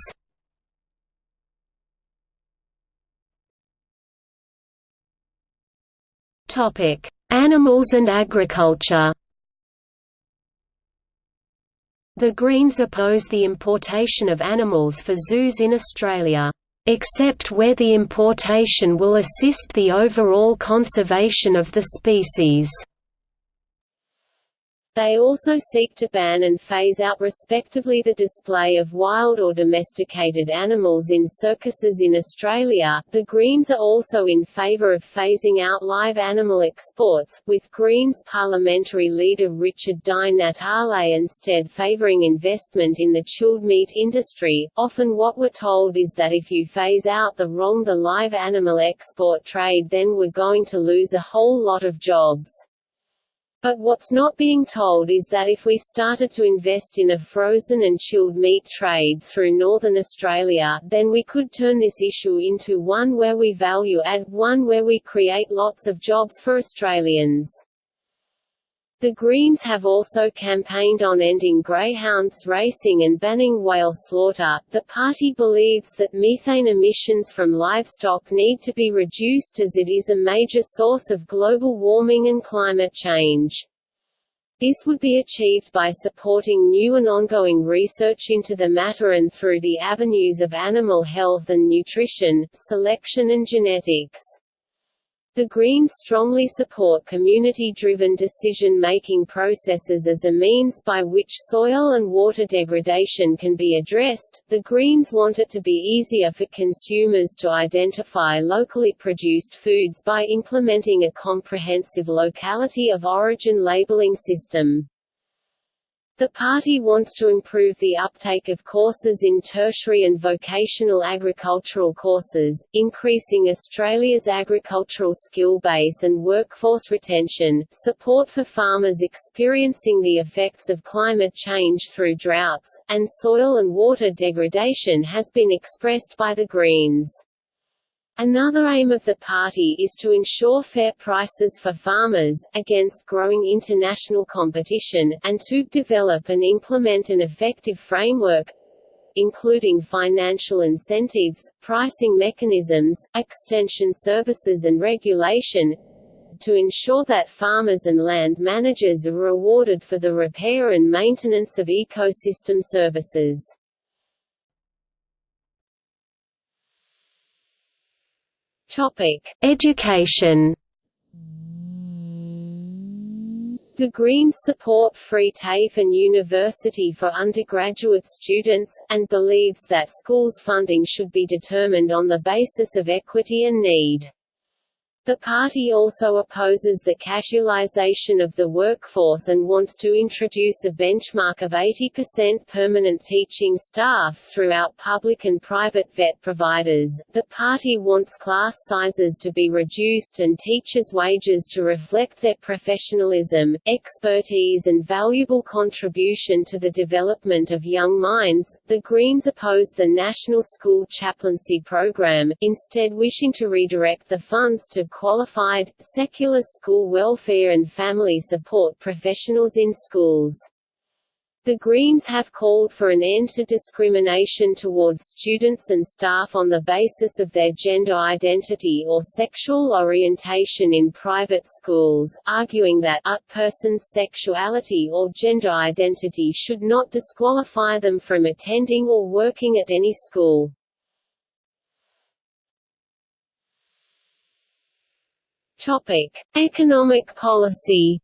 B: Animals and agriculture the Greens oppose the importation of animals for zoos in Australia, except where the importation will assist the overall conservation of the species.
A: They also seek to ban and phase out respectively the display of wild or domesticated animals in circuses in Australia. The Greens are also in favour of phasing out live animal exports, with Greens parliamentary leader Richard Di Natale instead favouring investment in the chilled meat industry. Often what we're told is that if you phase out the wrong the live animal export trade then we're going to lose a whole lot of jobs. But what's not being told is that if we started to invest in a frozen and chilled meat trade through Northern Australia, then we could turn this issue into one where we value add, one where we create lots of jobs for Australians. The Greens have also campaigned on ending greyhounds racing and banning whale slaughter. The party believes that methane emissions from livestock need to be reduced as it is a major source of global warming and climate change. This would be achieved by supporting new and ongoing research into the matter and through the avenues of animal health and nutrition, selection and genetics. The Greens strongly support community-driven decision-making processes as a means by which soil and water degradation can be addressed. The Greens want it to be easier for consumers to identify locally produced foods by implementing a comprehensive locality of origin labeling system. The party wants to improve the uptake of courses in tertiary and vocational agricultural courses, increasing Australia's agricultural skill base and workforce retention, support for farmers experiencing the effects of climate change through droughts, and soil and water degradation has been expressed by the Greens. Another aim of the party is to ensure fair prices for farmers, against growing international competition, and to develop and implement an effective framework including financial incentives, pricing mechanisms, extension services and regulation to ensure that farmers and land managers are rewarded for the repair and maintenance of ecosystem services. Topic: Education. The Greens support free TAFE and university for undergraduate students, and believes that schools' funding should be determined on the basis of equity and need. The party also opposes the casualisation of the workforce and wants to introduce a benchmark of 80% permanent teaching staff throughout public and private vet providers. The party wants class sizes to be reduced and teachers' wages to reflect their professionalism, expertise, and valuable contribution to the development of young minds. The Greens oppose the National School Chaplaincy Program, instead wishing to redirect the funds to qualified, secular school welfare and family support professionals in schools. The Greens have called for an end to discrimination towards students and staff on the basis of their gender identity or sexual orientation in private schools, arguing that a person's sexuality or gender identity should not disqualify them from attending or working at any school. Topic: Economic policy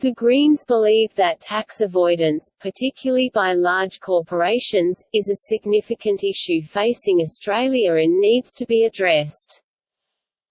A: the Greens believe that tax avoidance, particularly by large corporations, is a significant issue facing Australia and needs to be addressed.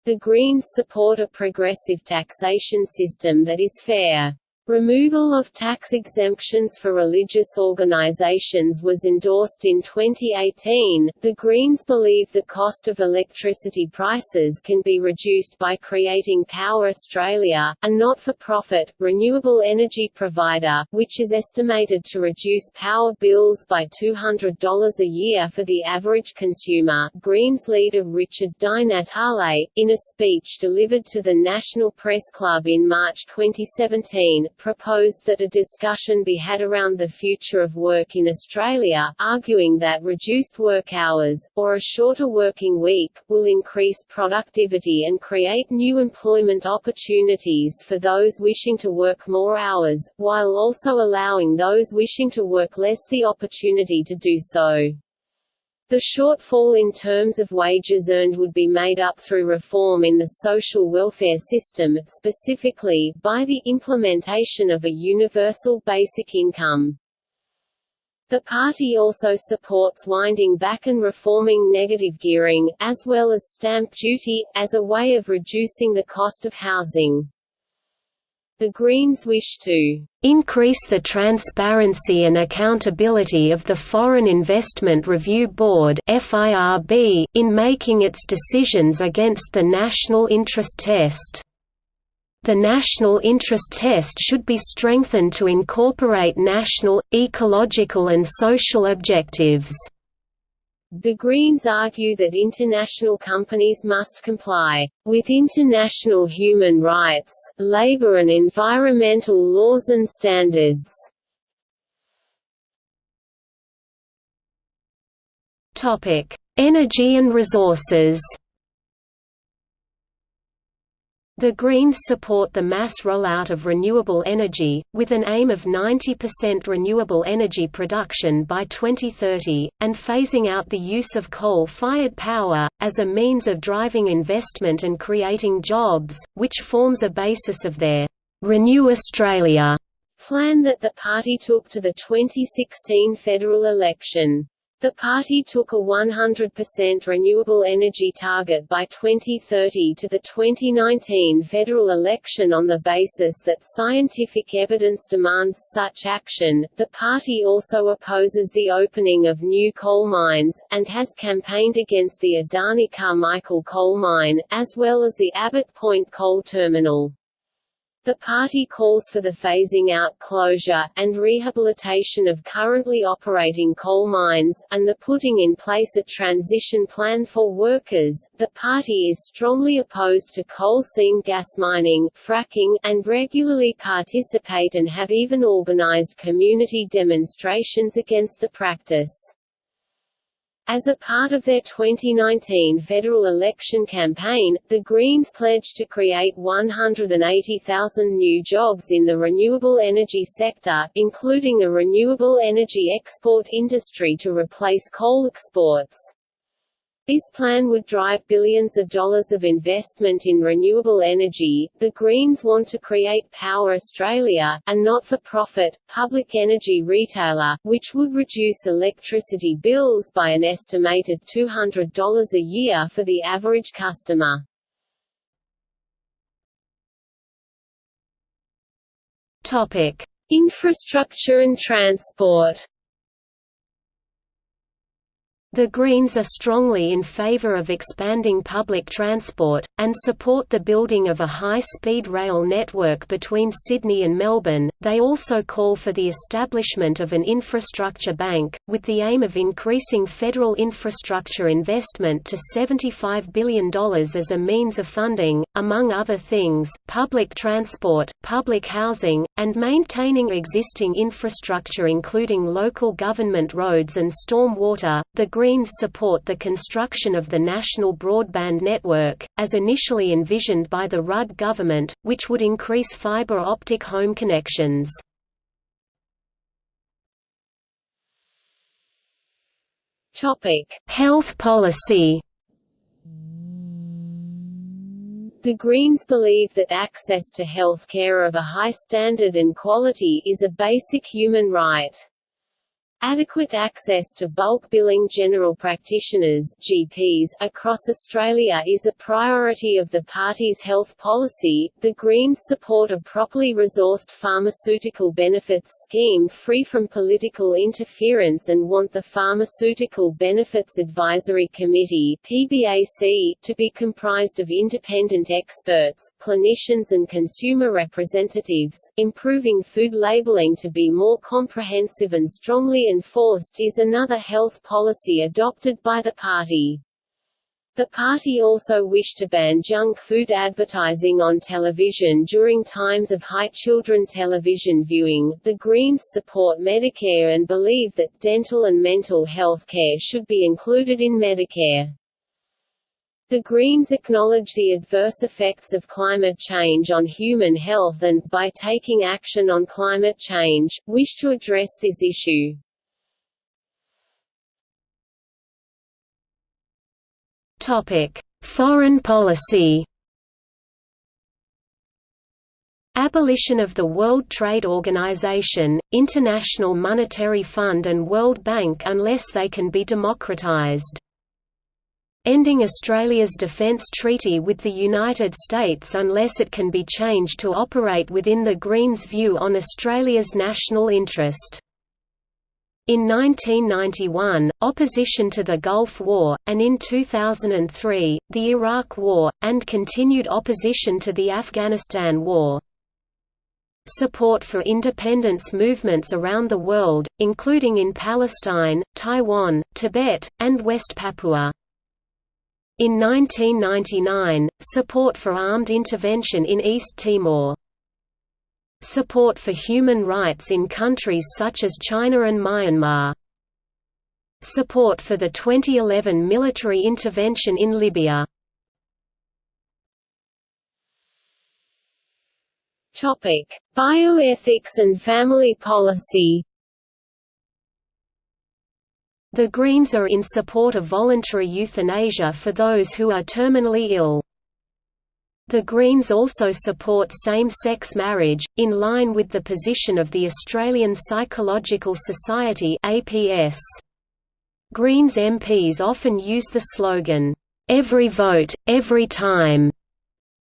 A: The Greens support a progressive taxation system that is fair. Removal of tax exemptions for religious organizations was endorsed in 2018. The Greens believe the cost of electricity prices can be reduced by creating Power Australia, a not for profit, renewable energy provider, which is estimated to reduce power bills by $200 a year for the average consumer. Greens leader Richard Di Natale, in a speech delivered to the National Press Club in March 2017, proposed that a discussion be had around the future of work in Australia, arguing that reduced work hours, or a shorter working week, will increase productivity and create new employment opportunities for those wishing to work more hours, while also allowing those wishing to work less the opportunity to do so. The shortfall in terms of wages earned would be made up through reform in the social welfare system, specifically, by the implementation of a universal basic income. The party also supports winding back and reforming negative gearing, as well as stamp duty, as a way of reducing the cost of housing. The Greens wish to increase the transparency and accountability of the Foreign Investment Review Board in making its decisions against the national interest test. The national interest test should be strengthened to incorporate national, ecological and social objectives. The Greens argue that international companies must comply with international human rights, labor and environmental laws and standards. Energy and resources the Greens support the mass rollout of renewable energy, with an aim of 90% renewable energy production by 2030, and phasing out the use of coal-fired power, as a means of driving investment and creating jobs, which forms a basis of their «Renew Australia» plan that the party took to the 2016 federal election. The party took a 100% renewable energy target by 2030 to the 2019 federal election on the basis that scientific evidence demands such action. The party also opposes the opening of new coal mines, and has campaigned against the Adani Carmichael coal mine, as well as the Abbott Point coal terminal. The party calls for the phasing out closure, and rehabilitation of currently operating coal mines, and the putting in place a transition plan for workers. The party is strongly opposed to coal seam gas mining, fracking, and regularly participate and have even organized community demonstrations against the practice. As a part of their 2019 federal election campaign, the Greens pledged to create 180,000 new jobs in the renewable energy sector, including a renewable energy export industry to replace coal exports. This plan would drive billions of dollars of investment in renewable energy. The Greens want to create Power Australia, a not-for-profit, public energy retailer, which would reduce electricity bills by an estimated $200 a year for the average customer. Infrastructure and transport.
B: The Greens are strongly in favour of expanding public transport, and support the building of a high-speed rail network between Sydney and Melbourne. They also call for the establishment of an infrastructure bank, with the aim of increasing federal infrastructure investment to $75 billion as a means of funding, among other things, public transport, public housing, and maintaining existing infrastructure including local government roads and storm water. The Greens support the construction of the National Broadband Network, as initially envisioned by the Rudd government, which would increase fibre optic home connections. Health policy
A: The Greens believe that access to health care of a high standard and quality is a basic human right. Adequate access to bulk billing general practitioners GPs across Australia is a priority of the party's health policy. The Greens support a properly resourced pharmaceutical benefits scheme free from political interference and want the Pharmaceutical Benefits Advisory Committee (PBAC) to be comprised of independent experts, clinicians and consumer representatives. Improving food labelling to be more comprehensive and strongly enforced is another health policy adopted by the party. The party also wished to ban junk food advertising on television during times of high children television viewing. The Greens support Medicare and believe that dental and mental health care should be included in Medicare. The Greens acknowledge the adverse effects of climate change on human health and, by taking action on climate change, wish to address this issue.
B: Topic: Foreign policy. Abolition of the World Trade Organization, International Monetary Fund and World Bank unless they can be democratized. Ending Australia's defence treaty with the United States unless it can be changed to operate within the Greens' view on Australia's national interest. In 1991, opposition to the Gulf War, and in 2003, the Iraq War, and continued opposition to the Afghanistan War. Support for independence movements around the world, including in Palestine, Taiwan, Tibet, and West Papua. In 1999, support for armed intervention in East Timor. Support for human rights in countries such as China and Myanmar. Support for the 2011 military intervention in Libya.
A: Topic: Bioethics and family policy.
B: The Greens are in support of voluntary euthanasia for those who are terminally ill. The Greens also support same-sex marriage, in line with the position of the Australian Psychological Society APS. Greens MPs often use the slogan, "'Every vote, every time'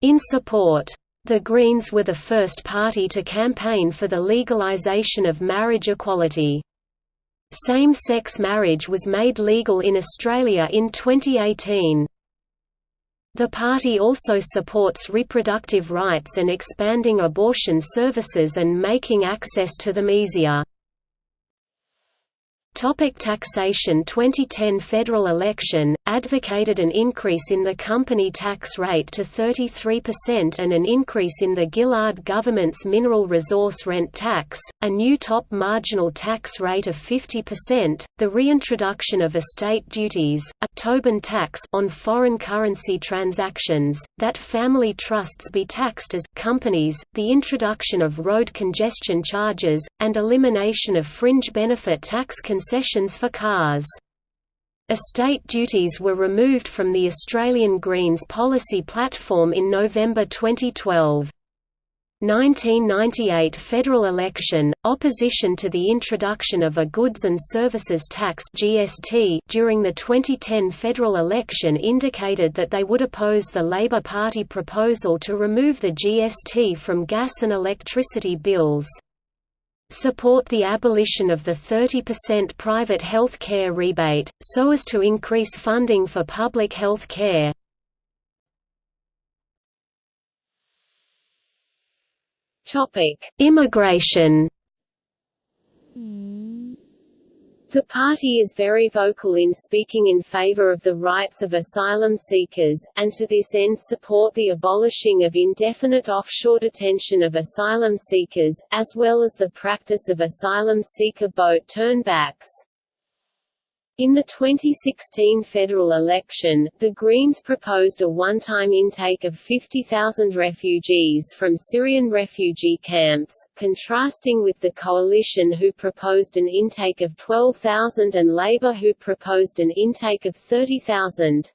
B: in support. The Greens were the first party to campaign for the legalisation of marriage equality. Same-sex marriage was made legal in Australia in 2018. The party also supports reproductive rights and expanding abortion services and making access to them easier. Topic taxation 2010 federal election, advocated an increase in the company tax rate to 33% and an increase in the Gillard government's mineral resource rent tax, a new top marginal tax rate of 50%, the reintroduction of estate duties, a Tobin tax on foreign currency transactions, that family trusts be taxed as companies, the introduction of road congestion charges, and elimination of fringe benefit tax for cars. Estate duties were removed from the Australian Greens policy platform in November 2012. 1998 federal election, opposition to the introduction of a Goods and Services Tax (GST) during the 2010 federal election indicated that they would oppose the Labor Party proposal to remove the GST from gas and electricity bills. Support the abolition of the 30% private health care rebate, so as to increase funding for public health care. Immigration hmm.
A: The party is very vocal in speaking in favor of the rights of asylum seekers, and to this end support the abolishing of indefinite offshore detention of asylum seekers, as well as the practice of asylum seeker boat turnbacks. In the 2016 federal election, the Greens proposed a one-time intake of 50,000 refugees from Syrian refugee camps, contrasting with the coalition who proposed an intake of 12,000 and Labour who proposed an intake of 30,000.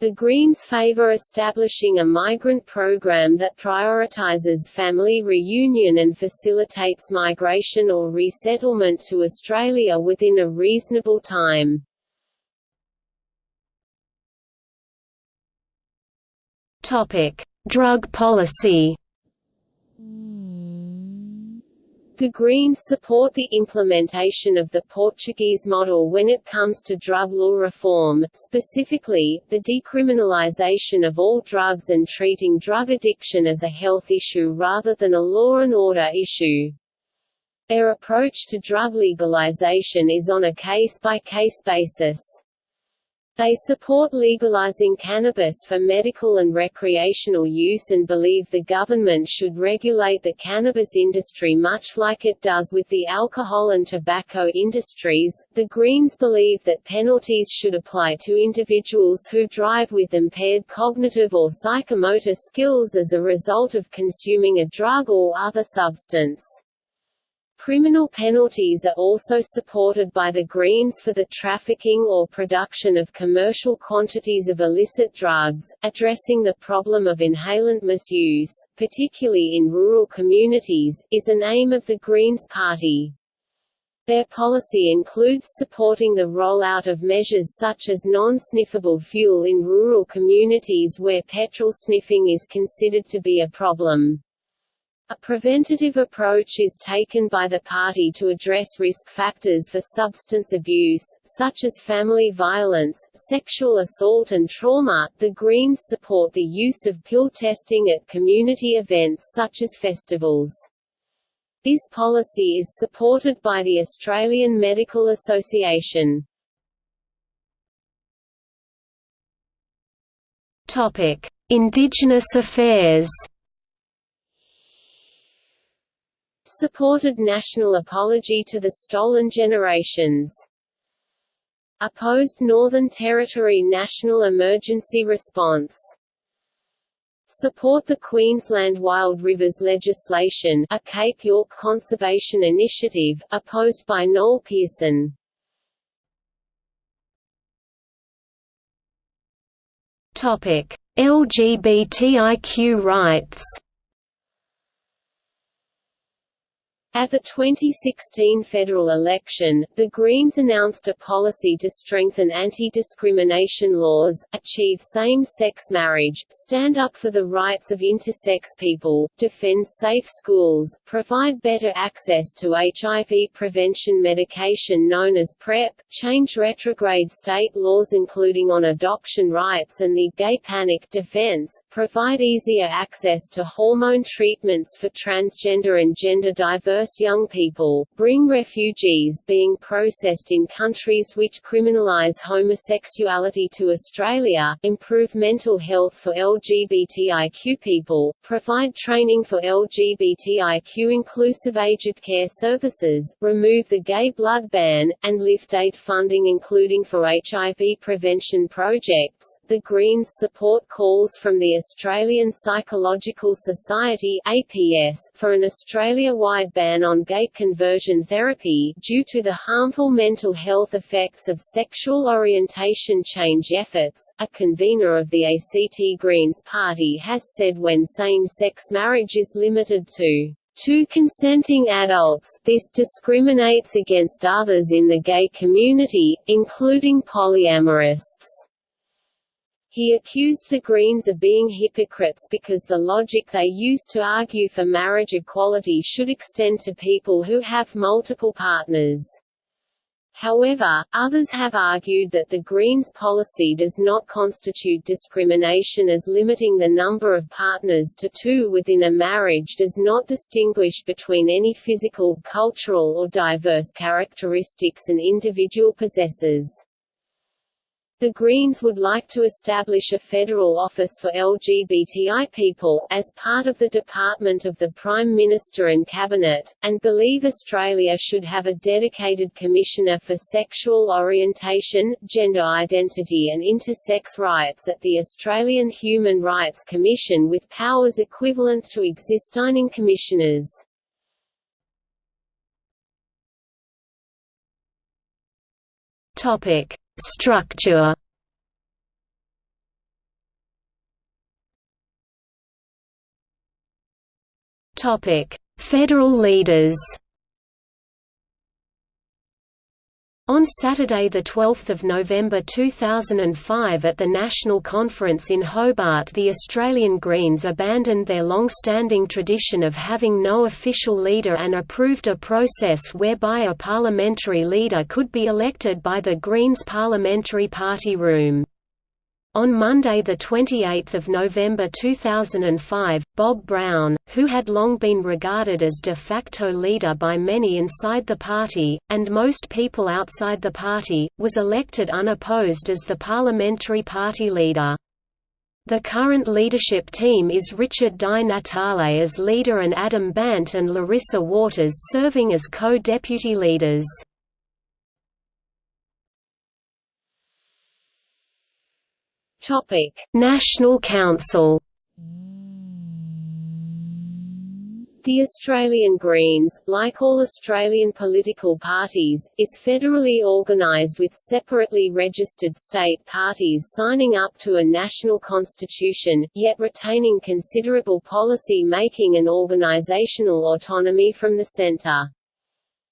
A: The Greens favor establishing a migrant program that prioritizes family reunion and facilitates migration or resettlement to Australia within a reasonable time.
B: Drug policy hmm.
A: The Greens support the implementation of the Portuguese model when it comes to drug law reform, specifically, the decriminalisation of all drugs and treating drug addiction as a health issue rather than a law and order issue. Their approach to drug legalisation is on a case-by-case -case basis. They support legalizing cannabis for medical and recreational use and believe the government should regulate the cannabis industry much like it does with the alcohol and tobacco industries. The Greens believe that penalties should apply to individuals who drive with impaired cognitive or psychomotor skills as a result of consuming a drug or other substance. Criminal penalties are also supported by the Greens for the trafficking or production of commercial quantities of illicit drugs, addressing the problem of inhalant misuse, particularly in rural communities, is an aim of the Greens Party. Their policy includes supporting the rollout of measures such as non-sniffable fuel in rural communities where petrol sniffing is considered to be a problem. A preventative approach is taken by the party to address risk factors for substance abuse, such as family violence, sexual assault and trauma. The Greens support the use of pill testing at community events such as festivals. This policy is supported by the Australian Medical Association.
B: Indigenous affairs.
A: Supported national apology to the stolen generations. Opposed Northern Territory national emergency response. Support the Queensland Wild Rivers legislation a Cape York conservation initiative, opposed by Noel Pearson.
B: LGBTIQ rights
A: At the 2016 federal election, the Greens announced a policy to strengthen anti-discrimination laws, achieve same-sex marriage, stand up for the rights of intersex people, defend safe schools, provide better access to HIV prevention medication known as PrEP, change retrograde state laws including on adoption rights and the gay panic defense, provide easier access to hormone treatments for transgender and gender diverse young people, bring refugees being processed in countries which criminalise homosexuality to Australia, improve mental health for LGBTIQ people, provide training for LGBTIQ-inclusive aged care services, remove the gay blood ban, and lift aid funding including for HIV prevention projects. The Greens support calls from the Australian Psychological Society (APS) for an Australia-wide ban ban on gay conversion therapy, due to the harmful mental health effects of sexual orientation change efforts. A convener of the ACT Greens Party has said when same-sex marriage is limited to two consenting adults, this discriminates against others in the gay community, including polyamorists. He accused the Greens of being hypocrites because the logic they used to argue for marriage equality should extend to people who have multiple partners. However, others have argued that the Greens' policy does not constitute discrimination as limiting the number of partners to two within a marriage does not distinguish between any physical, cultural or diverse characteristics an individual possesses. The Greens would like to establish a federal office for LGBTI people, as part of the Department of the Prime Minister and Cabinet, and believe Australia should have a dedicated Commissioner for Sexual Orientation, Gender Identity and Intersex Rights at the Australian Human Rights Commission with powers equivalent to existing commissioners.
B: Topic Structure Federal leaders. On Saturday 12 November 2005 at the National Conference in Hobart the Australian Greens abandoned their long-standing tradition of having no official leader and approved a process whereby a parliamentary leader could be elected by the Greens Parliamentary Party Room. On Monday 28 November 2005, Bob Brown, who had long been regarded as de facto leader by many inside the party, and most people outside the party, was elected unopposed as the parliamentary party leader. The current leadership team is Richard Di Natale as leader and Adam Bandt and Larissa Waters serving as co-deputy leaders.
A: Topic:
B: National Council.
A: The Australian Greens, like all Australian political parties, is federally organised with separately registered state parties signing up to a national constitution, yet retaining considerable policy making and organisational autonomy from the centre.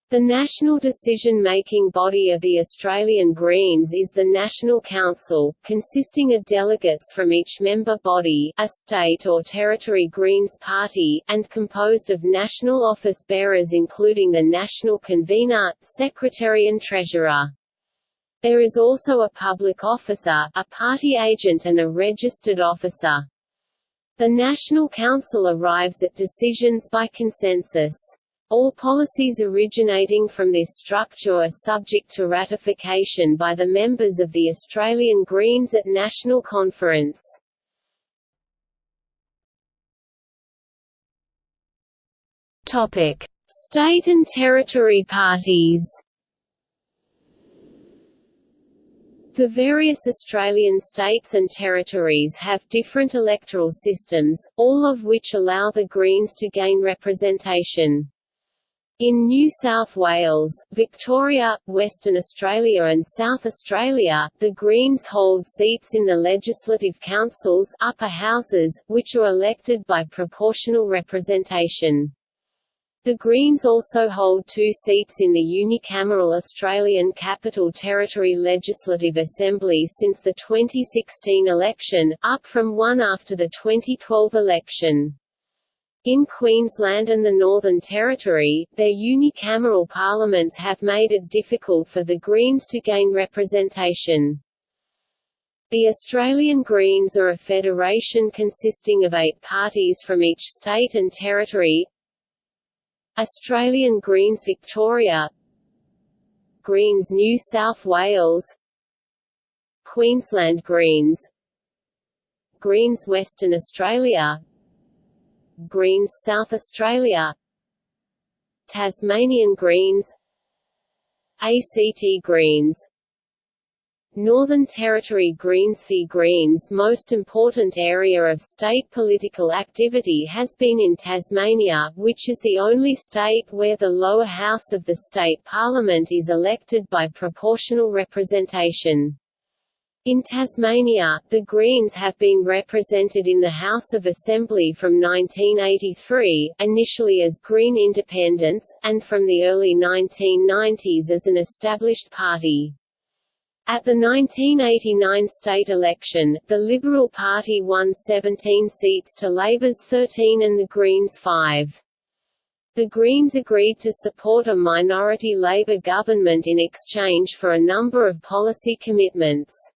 A: The national decision-making body of the Australian Greens is the National Council, consisting of delegates from each member body a state or territory Greens party, and composed of national office bearers including the national convener, secretary and treasurer. There is also a public officer, a party agent and a registered officer. The National Council arrives at decisions by consensus. All policies originating from this structure are subject to ratification by the members of the Australian Greens at National Conference. State and territory parties. The various Australian states and territories have different electoral systems, all of which allow the Greens to gain representation. In New South Wales, Victoria, Western Australia and South Australia, the Greens hold seats in the legislative councils upper houses, which are elected by proportional representation. The Greens also hold two seats in the unicameral Australian Capital Territory Legislative Assembly since the 2016 election, up from one after the 2012 election. In Queensland and the Northern Territory, their unicameral parliaments have made it difficult for the Greens to gain representation. The Australian Greens are a federation consisting of eight parties from each state and territory. Australian Greens Victoria. Greens New South Wales. Queensland Greens. Greens Western Australia Greens South Australia. Tasmanian Greens. ACT Greens. Northern Territory Greens. The Greens' most important area of state political activity has been in Tasmania, which is the only state where the lower house of the state parliament is elected by proportional representation. In Tasmania, the Greens have been represented in the House of Assembly from 1983, initially as Green Independents, and from the early 1990s as an established party. At the 1989 state election, the Liberal Party won 17 seats to Labour's 13 and the Greens 5. The Greens agreed to support a minority Labour government in exchange for a number of policy commitments.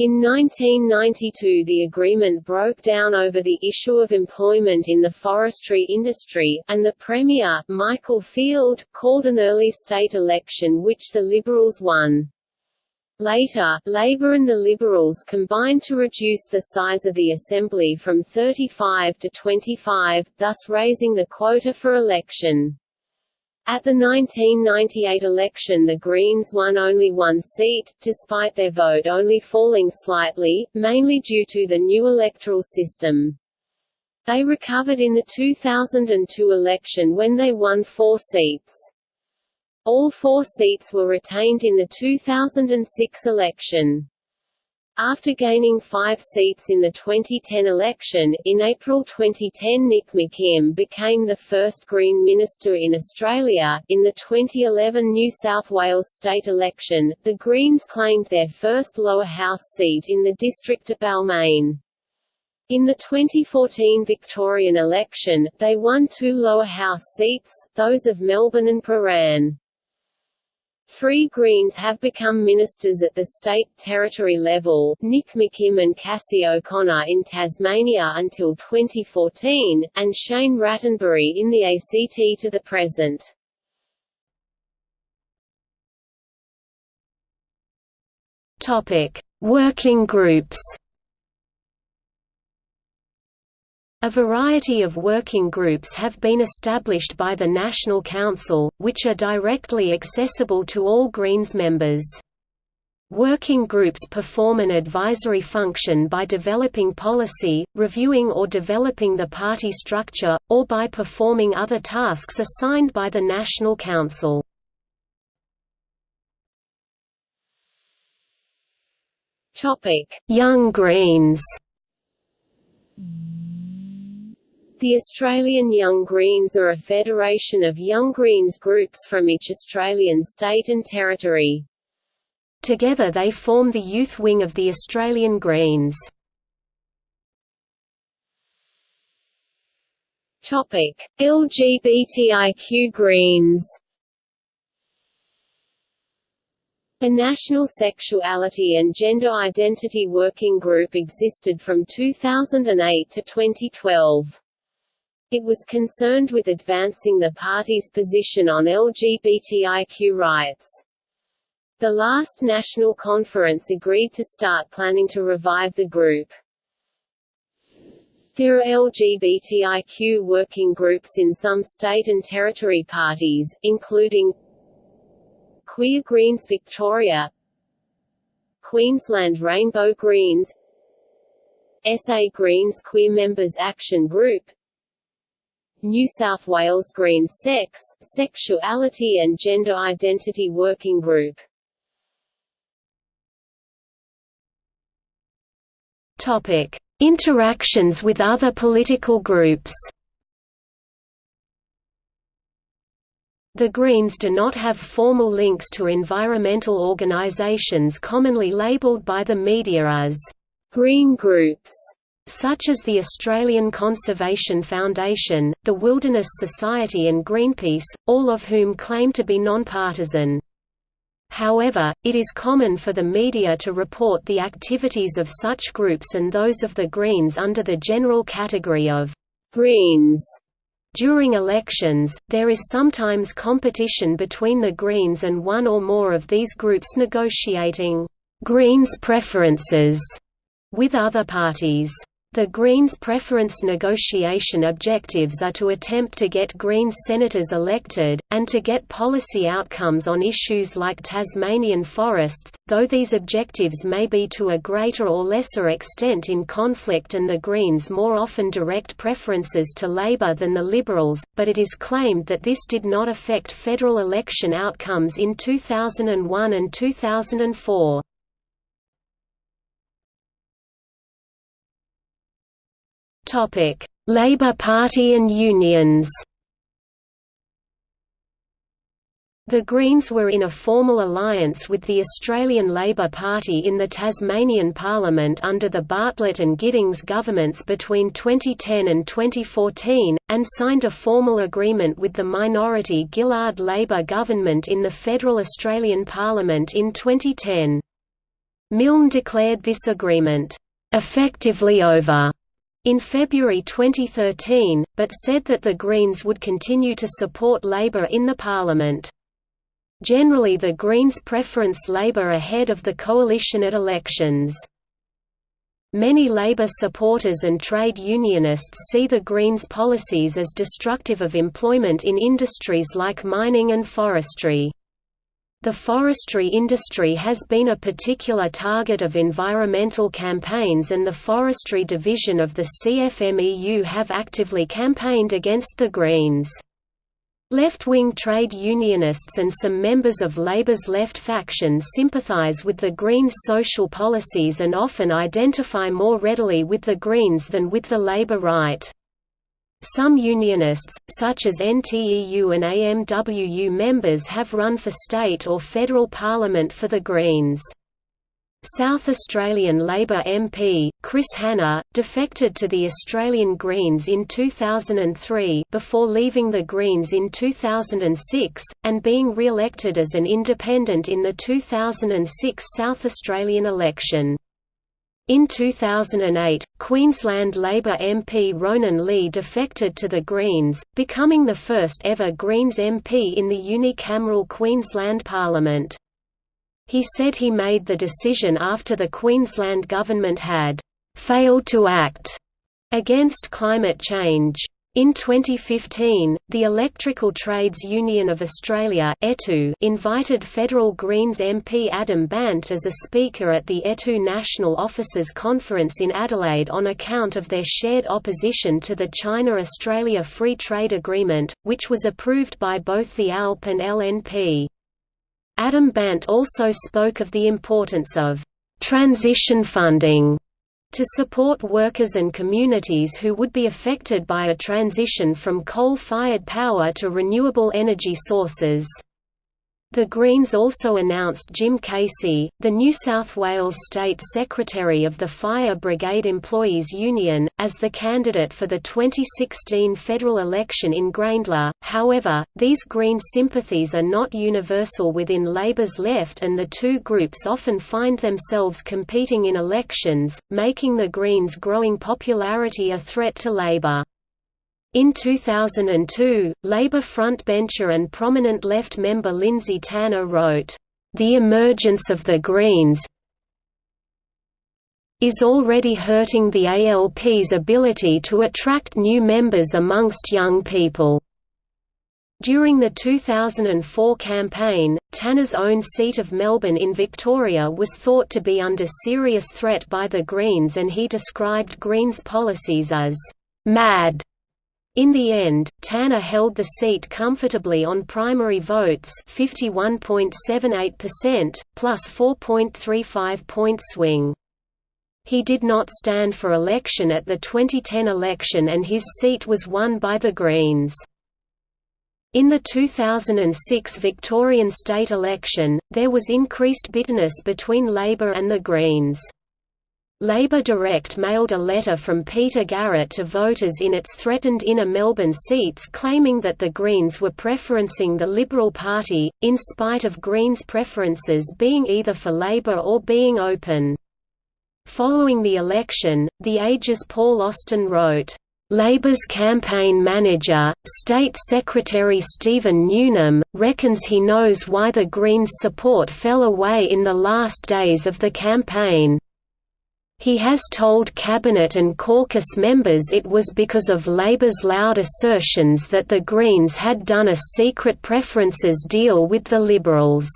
A: In 1992 the agreement broke down over the issue of employment in the forestry industry, and the Premier, Michael Field, called an early state election which the Liberals won. Later, Labour and the Liberals combined to reduce the size of the Assembly from 35 to 25, thus raising the quota for election. At the 1998 election the Greens won only one seat, despite their vote only falling slightly, mainly due to the new electoral system. They recovered in the 2002 election when they won four seats. All four seats were retained in the 2006 election. After gaining five seats in the 2010 election, in April 2010 Nick McKim became the first Green Minister in Australia. In the 2011 New South Wales state election, the Greens claimed their first lower house seat in the district of Balmain. In the 2014 Victorian election, they won two lower house seats, those of Melbourne and Prahran. Three Greens have become ministers at the state territory level, Nick McKim and Cassy O'Connor in Tasmania until 2014, and Shane Rattenbury in the ACT to the present.
B: Working groups. A variety of working groups have been established by the National Council, which are directly accessible to all Greens members. Working groups perform an advisory function by developing policy, reviewing or developing the party structure, or by performing other tasks assigned by the National Council. Young Greens
A: the Australian Young Greens are a federation of Young Greens groups from each Australian state and territory.
B: Together they form the youth wing of the Australian Greens.
A: LGBTIQ Greens. A national sexuality and gender identity working group existed from 2008 to 2012. It was concerned with advancing the party's position on LGBTIQ rights. The last national conference agreed to start planning to revive the group. There are LGBTIQ working groups in some state and territory parties, including Queer Greens Victoria Queensland Rainbow Greens SA Greens Queer Members Action Group New South Wales Greens Sex, Sexuality and Gender Identity Working Group.
B: Topic: Interactions with other political groups. The Greens do not have formal links to environmental organisations commonly labelled by the media as
A: green groups
B: such as the Australian Conservation Foundation, the Wilderness Society and Greenpeace, all of whom claim to be nonpartisan. However, it is common for the media to report the activities of such groups and those of the Greens under the general category of
A: «Greens».
B: During elections, there is sometimes competition between the Greens and one or more of these groups negotiating «Greens preferences» with other parties. The Greens' preference negotiation objectives are to attempt to get Greens senators elected, and to get policy outcomes on issues like Tasmanian forests, though these objectives may be to a greater or lesser extent in conflict and the Greens more often direct preferences to Labor than the Liberals, but it is claimed that this did not affect federal election outcomes in 2001 and 2004. Topic: Labour Party and unions. The Greens were in a formal alliance with the Australian Labor Party in the Tasmanian Parliament under the Bartlett and Giddings governments between 2010 and 2014, and signed a formal agreement with the minority Gillard Labor government in the federal Australian Parliament in 2010. Milne declared this agreement, "...effectively over." In February 2013, but said that the Greens would continue to support Labour in the Parliament. Generally the Greens preference Labour ahead of the coalition at elections. Many Labour supporters and trade unionists see the Greens' policies as destructive of employment in industries like mining and forestry. The forestry industry has been a particular target of environmental campaigns and the Forestry Division of the CFMEU have actively campaigned against the Greens. Left-wing trade unionists and some members of Labour's left faction sympathise with the Greens' social policies and often identify more readily with the Greens than with the Labour right. Some unionists, such as NTEU and AMWU members have run for state or federal parliament for the Greens. South Australian Labor MP, Chris Hanna, defected to the Australian Greens in 2003 before leaving the Greens in 2006, and being re-elected as an independent in the 2006 South Australian election. In 2008, Queensland Labor MP Ronan Lee defected to the Greens, becoming the first ever Greens MP in the unicameral Queensland Parliament. He said he made the decision after the Queensland government had failed to act against climate change. In 2015, the Electrical Trades Union of Australia invited federal Greens MP Adam Bandt as a speaker at the ETU National Officers Conference in Adelaide on account of their shared opposition to the China-Australia Free Trade Agreement, which was approved by both the ALP and LNP. Adam Bandt also spoke of the importance of transition funding to support workers and communities who would be affected by a transition from coal-fired power to renewable energy sources. The Greens also announced Jim Casey, the New South Wales State Secretary of the Fire Brigade Employees Union, as the candidate for the 2016 federal election in Grayndler. However, these Green sympathies are not universal within Labour's left and the two groups often find themselves competing in elections, making the Greens' growing popularity a threat to Labour. In 2002, Labour frontbencher and prominent left member Lindsay Tanner wrote, "...the emergence of the Greens is already hurting the ALP's ability to attract new members amongst young people." During the 2004 campaign, Tanner's own seat of Melbourne in Victoria was thought to be under serious threat by the Greens and he described Greens' policies as «mad» In the end, Tanner held the seat comfortably on primary votes 51.78%, plus 4.35 point swing. He did not stand for election at the 2010 election and his seat was won by the Greens. In the 2006 Victorian state election, there was increased bitterness between Labor and the Greens. Labor Direct mailed a letter from Peter Garrett to voters in its threatened inner Melbourne seats claiming that the Greens were preferencing the Liberal Party, in spite of Greens' preferences being either for Labor or being open. Following the election, The Age's Paul Austin wrote, Labour's campaign manager, State Secretary Stephen Newnham, reckons he knows why the Greens' support fell away in the last days of the campaign. He has told Cabinet and caucus members it was because of Labour's loud assertions that the Greens had done a secret preferences deal with the Liberals.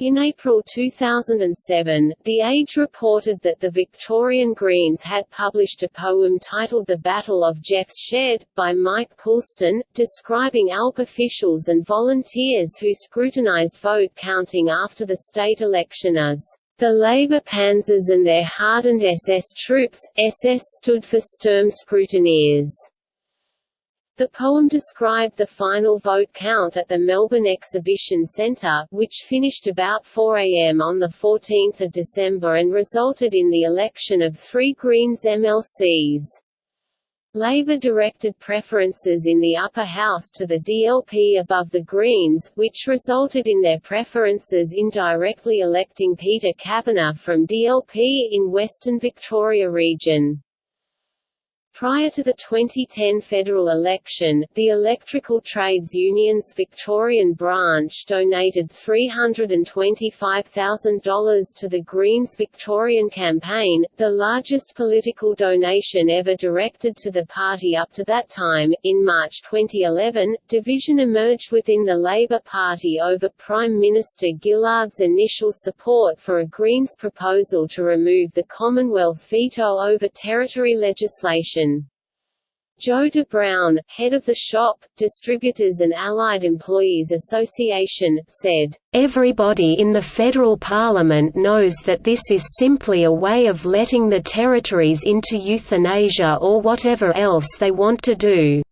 A: In April 2007, The Age reported that the Victorian Greens had published a poem titled The Battle of Jeff's Shed, by Mike Poulston, describing ALP officials and volunteers who scrutinised vote counting after the state election as the Labour panzers and their hardened SS troops, SS stood for Sturmscrutineers. The poem described the final vote count at the Melbourne Exhibition Centre, which finished about 4 am on 14 December and resulted in the election of three Greens MLCs. Labour directed preferences in the upper house to the DLP above the Greens, which resulted in their preferences indirectly electing Peter Kavanagh from DLP in Western Victoria region. Prior to the 2010 federal election, the Electrical Trades Union's Victorian branch donated $325,000 to the Greens Victorian campaign, the largest political donation ever directed to the party up to that time. In March 2011, division emerged within the Labour Party over Prime Minister Gillard's initial support for a Greens proposal to remove the Commonwealth veto over territory legislation. Joe de Bruyn, head of the Shop, Distributors and Allied Employees Association, said,
B: Everybody in the federal parliament knows that this is simply a way of letting the territories into euthanasia or whatever else they want to do.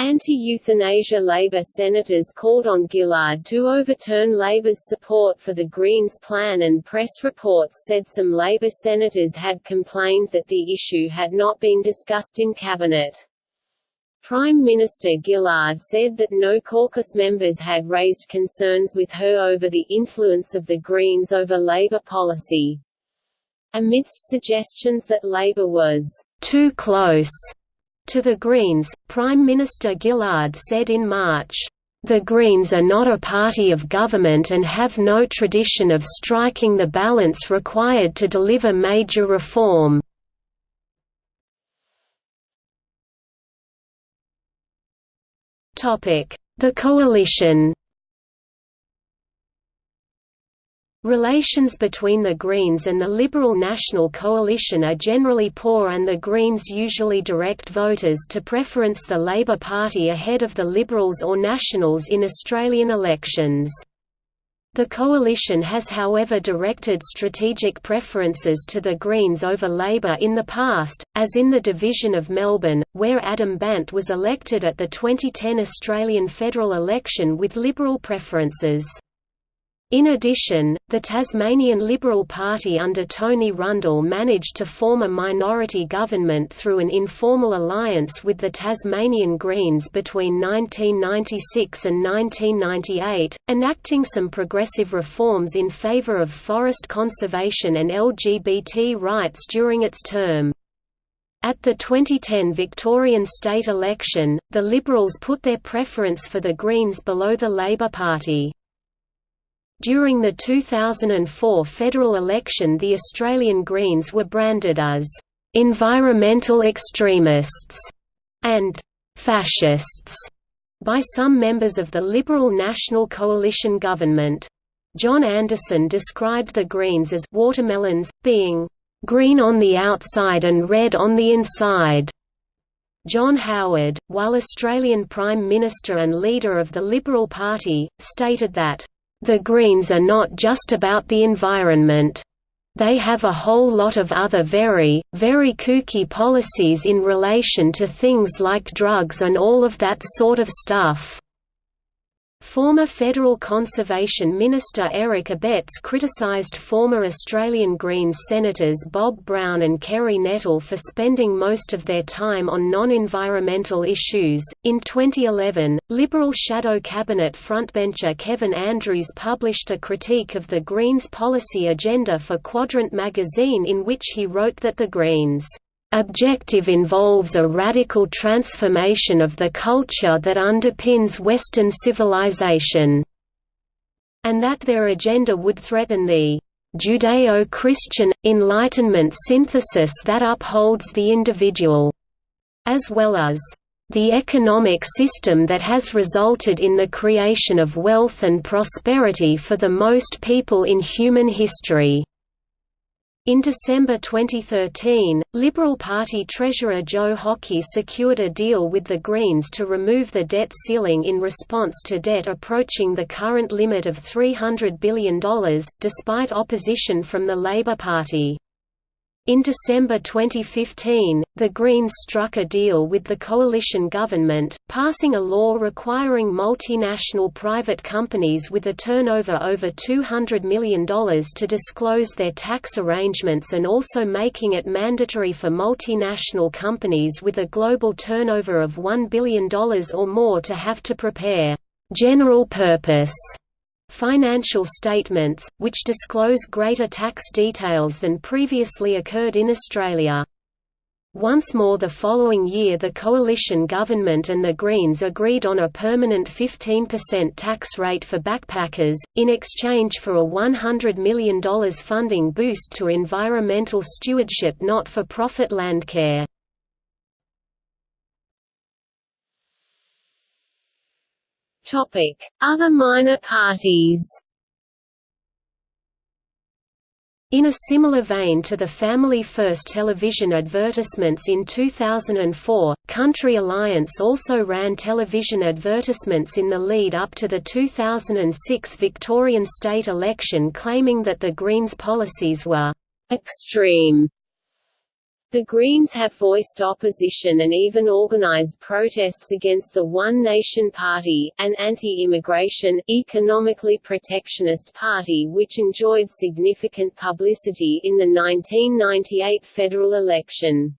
A: Anti-euthanasia Labour senators called on Gillard to overturn Labour's support for the Greens plan and press reports said some Labour senators had complained that the issue had not been discussed in Cabinet. Prime Minister Gillard said that no caucus members had raised concerns with her over the influence of the Greens over Labour policy. Amidst suggestions that Labour was
B: too close to the Greens, Prime Minister Gillard said in March, "...the Greens are not a party of government and have no tradition of striking the balance required to deliver major reform." The coalition Relations between the Greens and the Liberal National Coalition are generally poor and the Greens usually direct voters to preference the Labour Party ahead of the Liberals or Nationals in Australian elections. The coalition has however directed strategic preferences to the Greens over Labour in the past, as in the division of Melbourne, where Adam Bandt was elected at the 2010 Australian federal election with Liberal preferences. In addition, the Tasmanian Liberal Party under Tony Rundle managed to form a minority government through an informal alliance with the Tasmanian Greens between 1996 and 1998, enacting some progressive reforms in favour of forest conservation and LGBT rights during its term. At the 2010 Victorian state election, the Liberals put their preference for the Greens below the Labor Party. During the 2004 federal election the Australian Greens were branded as «environmental extremists» and «fascists» by some members of the Liberal National Coalition government. John Anderson described the Greens as «watermelons», being «green on the outside and red on the inside». John Howard, while Australian Prime Minister and leader of the Liberal Party, stated that the Greens are not just about the environment. They have a whole lot of other very, very kooky policies in relation to things like drugs and all of that sort of stuff. Former Federal Conservation Minister Eric Abetz criticised former Australian Greens Senators Bob Brown and Kerry Nettle for spending most of their time on non environmental issues. In 2011, Liberal shadow cabinet frontbencher Kevin Andrews published a critique of the Greens' policy agenda for Quadrant magazine in which he wrote that the Greens objective involves a radical transformation of the culture that underpins Western civilization, and that their agenda would threaten the Judeo-Christian, Enlightenment synthesis that upholds the individual, as well as the economic system that has resulted in the creation of wealth and prosperity for the most people in human history. In December 2013, Liberal Party Treasurer Joe Hockey secured a deal with the Greens to remove the debt ceiling in response to debt approaching the current limit of $300 billion, despite opposition from the Labour Party. In December 2015, the Greens struck a deal with the coalition government, passing a law requiring multinational private companies with a turnover over $200 million to disclose their tax arrangements and also making it mandatory for multinational companies with a global turnover of $1 billion or more to have to prepare general purpose financial statements, which disclose greater tax details than previously occurred in Australia. Once more the following year the coalition government and the Greens agreed on a permanent 15% tax rate for backpackers, in exchange for a $100 million funding boost to environmental stewardship not-for-profit Landcare.
A: Topic: Other minor parties.
B: In a similar vein to the Family First television advertisements in 2004, Country Alliance also ran television advertisements in the lead up to the 2006 Victorian state election claiming that the Greens' policies were
A: «extreme» The Greens have voiced opposition and even organized protests against the One Nation Party, an anti-immigration, economically protectionist party which enjoyed significant publicity in the 1998 federal election.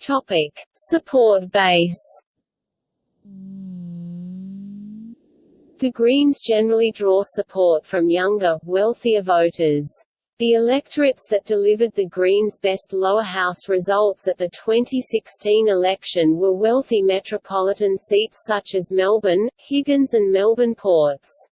A: Topic: Support base. The Greens generally draw support from younger, wealthier voters. The electorates that delivered the Greens' best lower house results at the 2016 election were wealthy metropolitan seats such as Melbourne, Higgins and Melbourne Ports.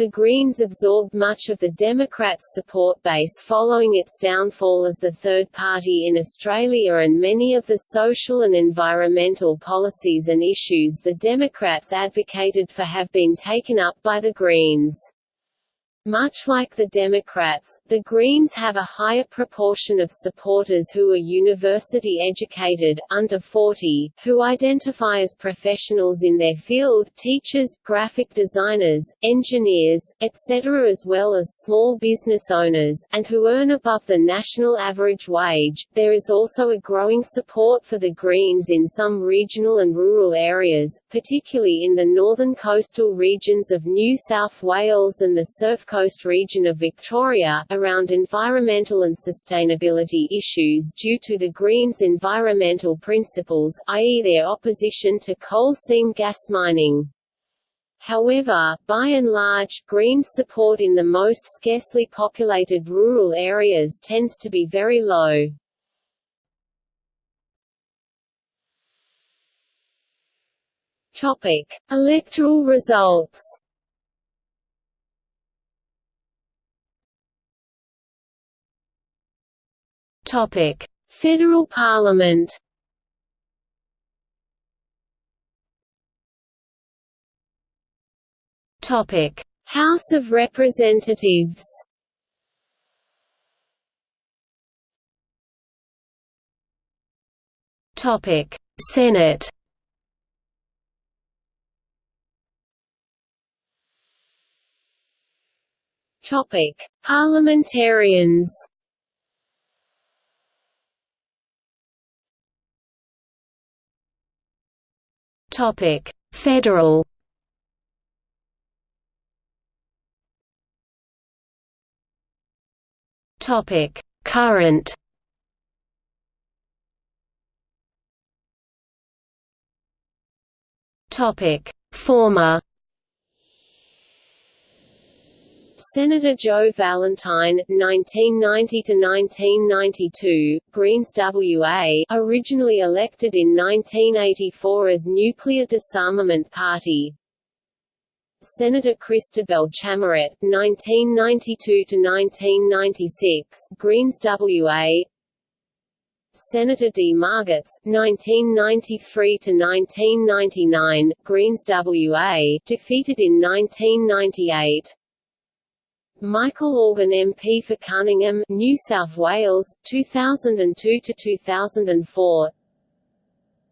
A: The Greens absorbed much of the Democrats' support base following its downfall as the third party in Australia and many of the social and environmental policies and issues the Democrats advocated for have been taken up by the Greens. Much like the Democrats, the Greens have a higher proportion of supporters who are university-educated, under 40, who identify as professionals in their field teachers, graphic designers, engineers, etc. as well as small business owners, and who earn above the national average wage. There is also a growing support for the Greens in some regional and rural areas, particularly in the northern coastal regions of New South Wales and the Surf Coast region of Victoria, around environmental and sustainability issues due to the Greens' environmental principles, i.e. their opposition to coal seam gas mining. However, by and large, Greens' support in the most scarcely populated rural areas tends to be very low. Topic: Electoral results. Topic: Federal Parliament. Topic: House of Representatives. Topic: Senate. Topic: Parliamentarians. Topic: Federal. Topic: Current. Topic: Former. Senator Jo Vallentine, 1990–1992, Greens WA, originally elected in 1984 as Nuclear Disarmament Party. Senator Christabel Chamarette, 1992–1996, Greens WA Senator D. Margetts, 1993–1999, Greens WA, defeated in 1998 Michael Organ MP for Cunningham, New South Wales, 2002 to 2004.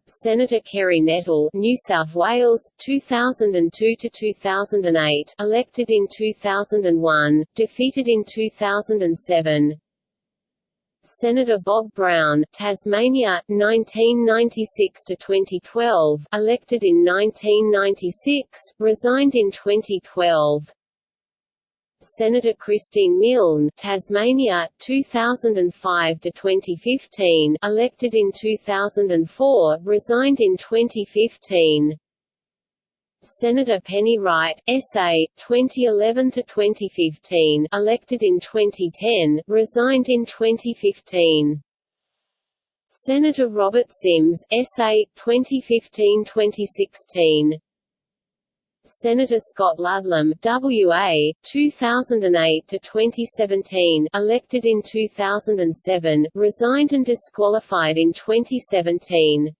A: Senator Kerry Nettle, New South Wales, 2002 to 2008, elected in 2001, defeated in 2007. Senator Bob Brown, Tasmania, 1996 to 2012, elected in 1996, resigned in 2012. Senator Christine Milne, Tasmania, 2005 to 2015, elected in 2004, resigned in 2015. Senator Penny Wright, SA, 2011 to 2015, elected in 2010, resigned in 2015. Senator Robert Simms, SA, 2015-2016. Senator Scott Ludlam, WA, 2008 to 2017, elected in 2007, resigned and disqualified in 2017.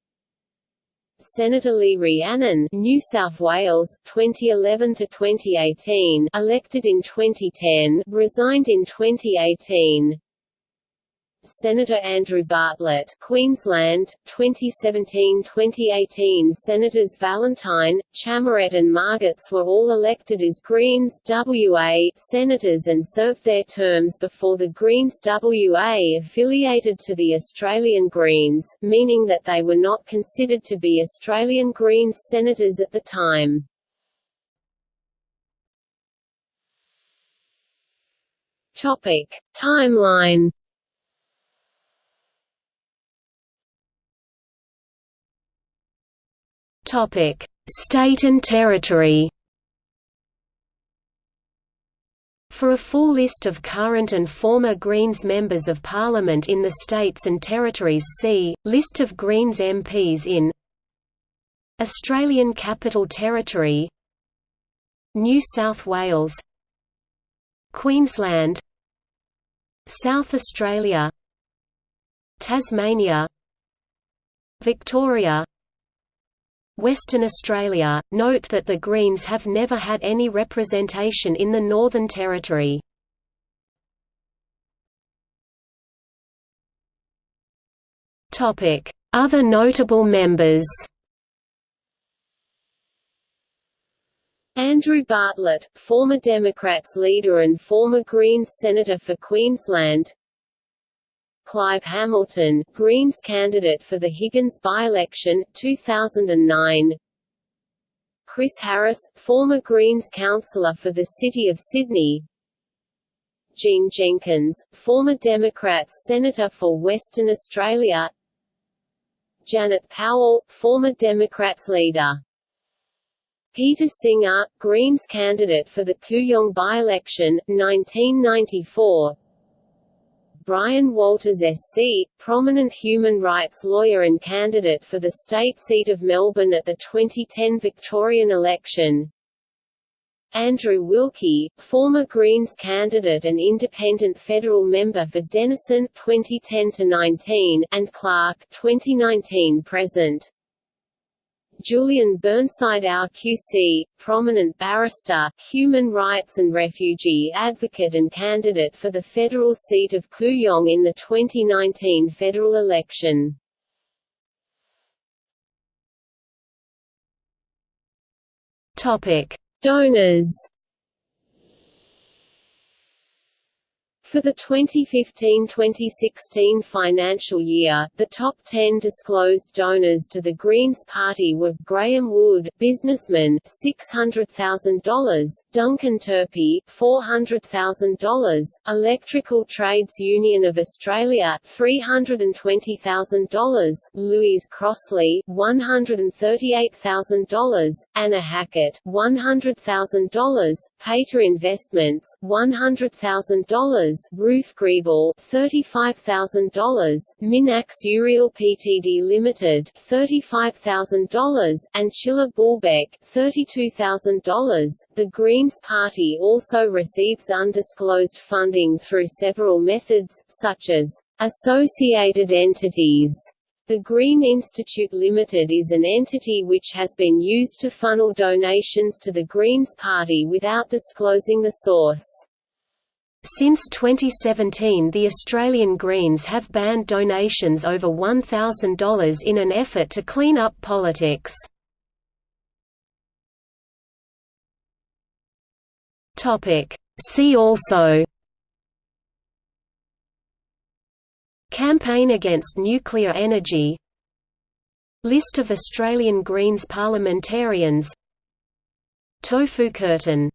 A: Senator Lee Rhiannon, New South Wales, 2011 to 2018, elected in 2010, resigned in 2018. Senator Andrew Bartlett, Queensland, 2017-2018 Senators Vallentine, Chamarette and Margetts were all elected as Greens WA senators and served their terms before the Greens WA affiliated to the Australian Greens, meaning that they were not considered to be Australian Greens senators at the time. Topic. Timeline
B: State and territory. For a full list of current and former Greens Members of Parliament in the states and territories see, List of Greens MPs in Australian Capital Territory New South Wales Queensland South Australia Tasmania Victoria Western Australia, note that the Greens have never had any representation in the Northern Territory. Other notable members
A: Andrew Bartlett, former Democrats leader and former Greens senator for Queensland Clive Hamilton, Greens candidate for the Higgins by-election, 2009 Chris Harris, former Greens councillor for the City of Sydney. Jean Jenkins, former Democrats senator for Western Australia. Janet Powell, former Democrats leader. Peter Singer, Greens candidate for the Kooyong by-election, 1994 Brian Walters SC, prominent human rights lawyer and candidate for the state seat of Melbourne at the 2010 Victorian election. Andrew Wilkie, former Greens candidate and independent federal member for Denison 2010-19 and Clark 2019-present. Julian Burnside RQC, prominent barrister, human rights and refugee advocate and candidate for the federal seat of Kooyong in the 2019 federal election. Donors For the 2015-2016 financial year, the top 10 disclosed donors to the Greens Party were Graham Wood, businessman, $600,000; Duncan Turpie, $400,000; Electrical Trades Union of Australia, $320,000; Louise Crossley, $138,000; Anna Hackett, $100,000; Pater Investments, $100,000 Ruth Griebel, $35,000, Minax Uriel Ptd Limited, $35,000, and Chilla Bulbeck, $32,000. The Greens Party also receives undisclosed funding through several methods, such as associated entities. The Green Institute Limited is an entity which has been used to funnel donations to the Greens Party without disclosing the source.
B: Since 2017 the Australian Greens have banned donations over $1,000 in an effort to clean up politics. See also Campaign against nuclear energy List of Australian Greens parliamentarians Tofu curtain